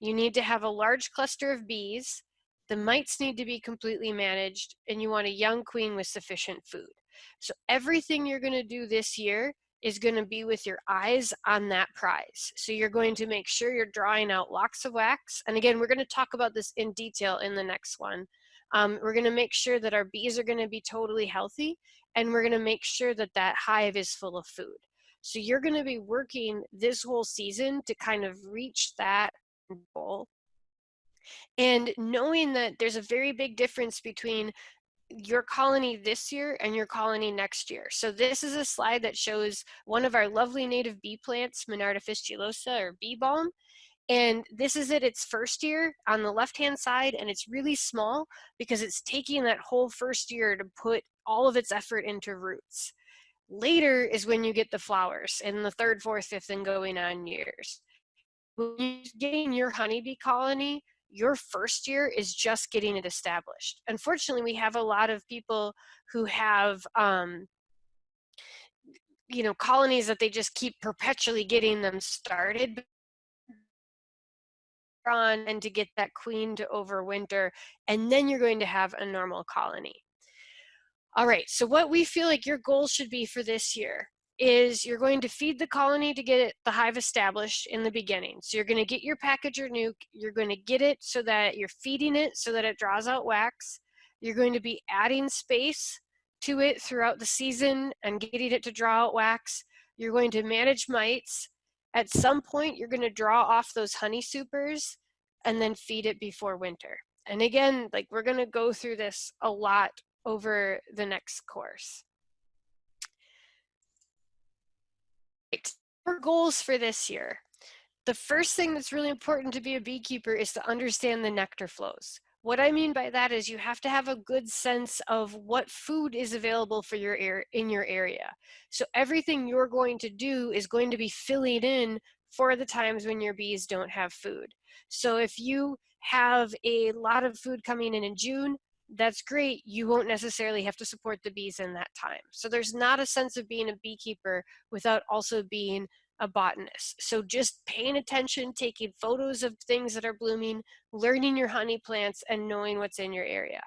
You need to have a large cluster of bees. The mites need to be completely managed, and you want a young queen with sufficient food. So everything you're going to do this year is going to be with your eyes on that prize. So you're going to make sure you're drawing out locks of wax. And again, we're going to talk about this in detail in the next one. Um, we're going to make sure that our bees are going to be totally healthy and we're going to make sure that that hive is full of food. So you're going to be working this whole season to kind of reach that goal. And knowing that there's a very big difference between your colony this year and your colony next year. So this is a slide that shows one of our lovely native bee plants, Monarda fistulosa or bee balm. And this is it its first year on the left-hand side, and it's really small because it's taking that whole first year to put all of its effort into roots. Later is when you get the flowers in the third, fourth, fifth, and going on years. When you're getting your honeybee colony, your first year is just getting it established. Unfortunately, we have a lot of people who have, um, you know, colonies that they just keep perpetually getting them started on and to get that queen to overwinter, and then you're going to have a normal colony. All right, so what we feel like your goal should be for this year is you're going to feed the colony to get it, the hive established in the beginning. So you're going to get your package or nuc, you're going to get it so that you're feeding it so that it draws out wax. You're going to be adding space to it throughout the season and getting it to draw out wax. You're going to manage mites. At some point, you're going to draw off those honey supers and then feed it before winter. And again, like we're going to go through this a lot over the next course. Our goals for this year. The first thing that's really important to be a beekeeper is to understand the nectar flows. What I mean by that is you have to have a good sense of what food is available for your air in your area. So everything you're going to do is going to be filling in for the times when your bees don't have food. So if you have a lot of food coming in in June, that's great. You won't necessarily have to support the bees in that time. So there's not a sense of being a beekeeper without also being a botanist. So just paying attention, taking photos of things that are blooming, learning your honey plants, and knowing what's in your area.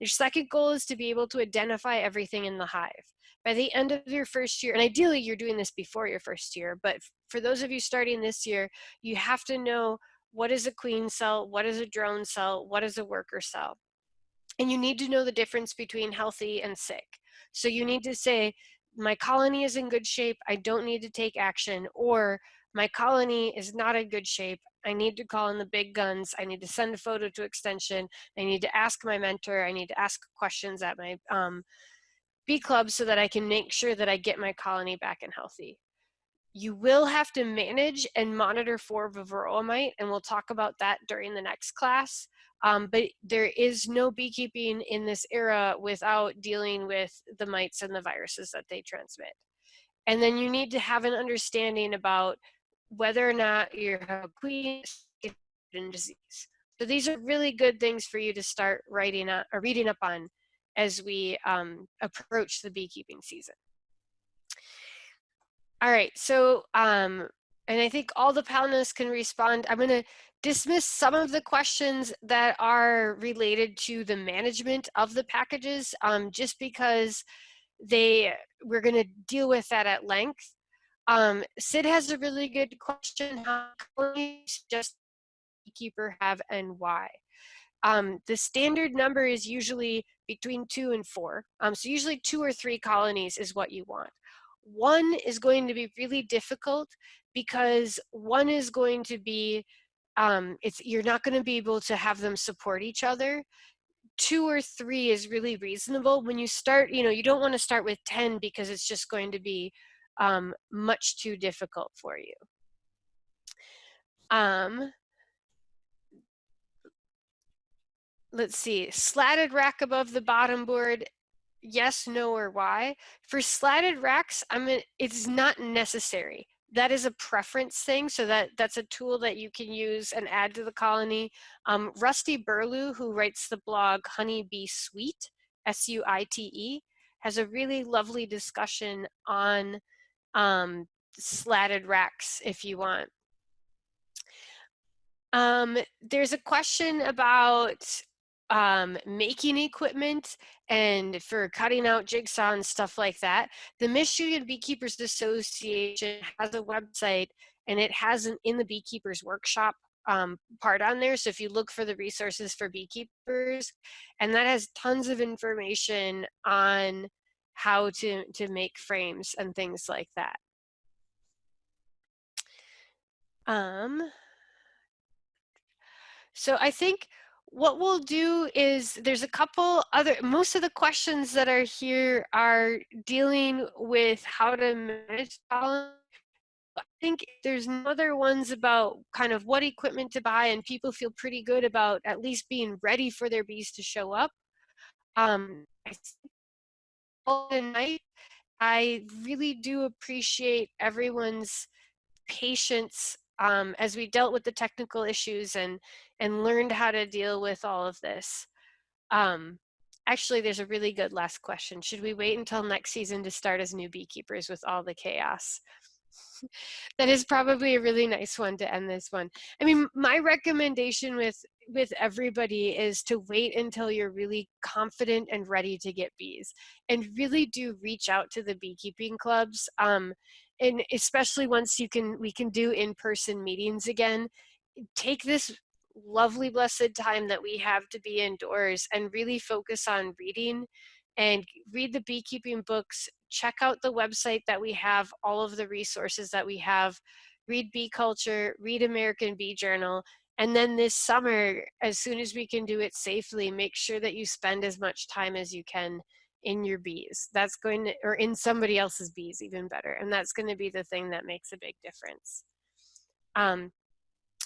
Your second goal is to be able to identify everything in the hive. By the end of your first year, and ideally you're doing this before your first year, but for those of you starting this year, you have to know what is a queen cell, what is a drone cell, what is a worker cell. And you need to know the difference between healthy and sick. So you need to say, my colony is in good shape, I don't need to take action, or my colony is not in good shape, I need to call in the big guns, I need to send a photo to extension, I need to ask my mentor, I need to ask questions at my um, bee club so that I can make sure that I get my colony back and healthy. You will have to manage and monitor for varroa mite, and we'll talk about that during the next class. Um, but there is no beekeeping in this era without dealing with the mites and the viruses that they transmit. And then you need to have an understanding about whether or not you have a queen disease. So these are really good things for you to start writing up, or reading up on as we um, approach the beekeeping season. All right, so, um, and I think all the panelists can respond. I'm gonna dismiss some of the questions that are related to the management of the packages, um, just because they, we're gonna deal with that at length. Um, Sid has a really good question. How just beekeeper have and why? Um, the standard number is usually between two and four. Um, so usually two or three colonies is what you want. One is going to be really difficult because one is going to be, um, it's you're not going to be able to have them support each other. Two or three is really reasonable. When you start, you know, you don't want to start with 10 because it's just going to be um, much too difficult for you. Um, let's see, slatted rack above the bottom board, yes, no, or why. For slatted racks, I mean, it's not necessary. That is a preference thing, so that that's a tool that you can use and add to the colony. Um, Rusty Burlew, who writes the blog Honeybee Suite, S-U-I-T-E, has a really lovely discussion on um, slatted racks if you want. Um, there's a question about um, making equipment and for cutting out jigsaw and stuff like that. The Michigan Beekeepers Association has a website and it has an in the beekeepers workshop um, part on there. So if you look for the resources for beekeepers, and that has tons of information on how to, to make frames and things like that. Um, so I think what we'll do is there's a couple other, most of the questions that are here are dealing with how to manage pollen. I think there's other ones about kind of what equipment to buy and people feel pretty good about at least being ready for their bees to show up. Um, night, I really do appreciate everyone's patience um, as we dealt with the technical issues and and learned how to deal with all of this. Um, actually, there's a really good last question. Should we wait until next season to start as new beekeepers with all the chaos? <laughs> that is probably a really nice one to end this one. I mean, my recommendation with with everybody is to wait until you're really confident and ready to get bees and really do reach out to the beekeeping clubs. Um, and especially once you can, we can do in-person meetings again, take this lovely blessed time that we have to be indoors and really focus on reading and read the beekeeping books check out the website that we have all of the resources that we have read bee culture read american bee journal and then this summer as soon as we can do it safely make sure that you spend as much time as you can in your bees that's going to or in somebody else's bees even better and that's going to be the thing that makes a big difference um,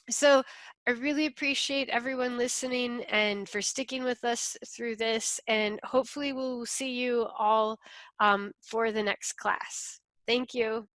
so I really appreciate everyone listening and for sticking with us through this and hopefully we'll see you all um, for the next class. Thank you.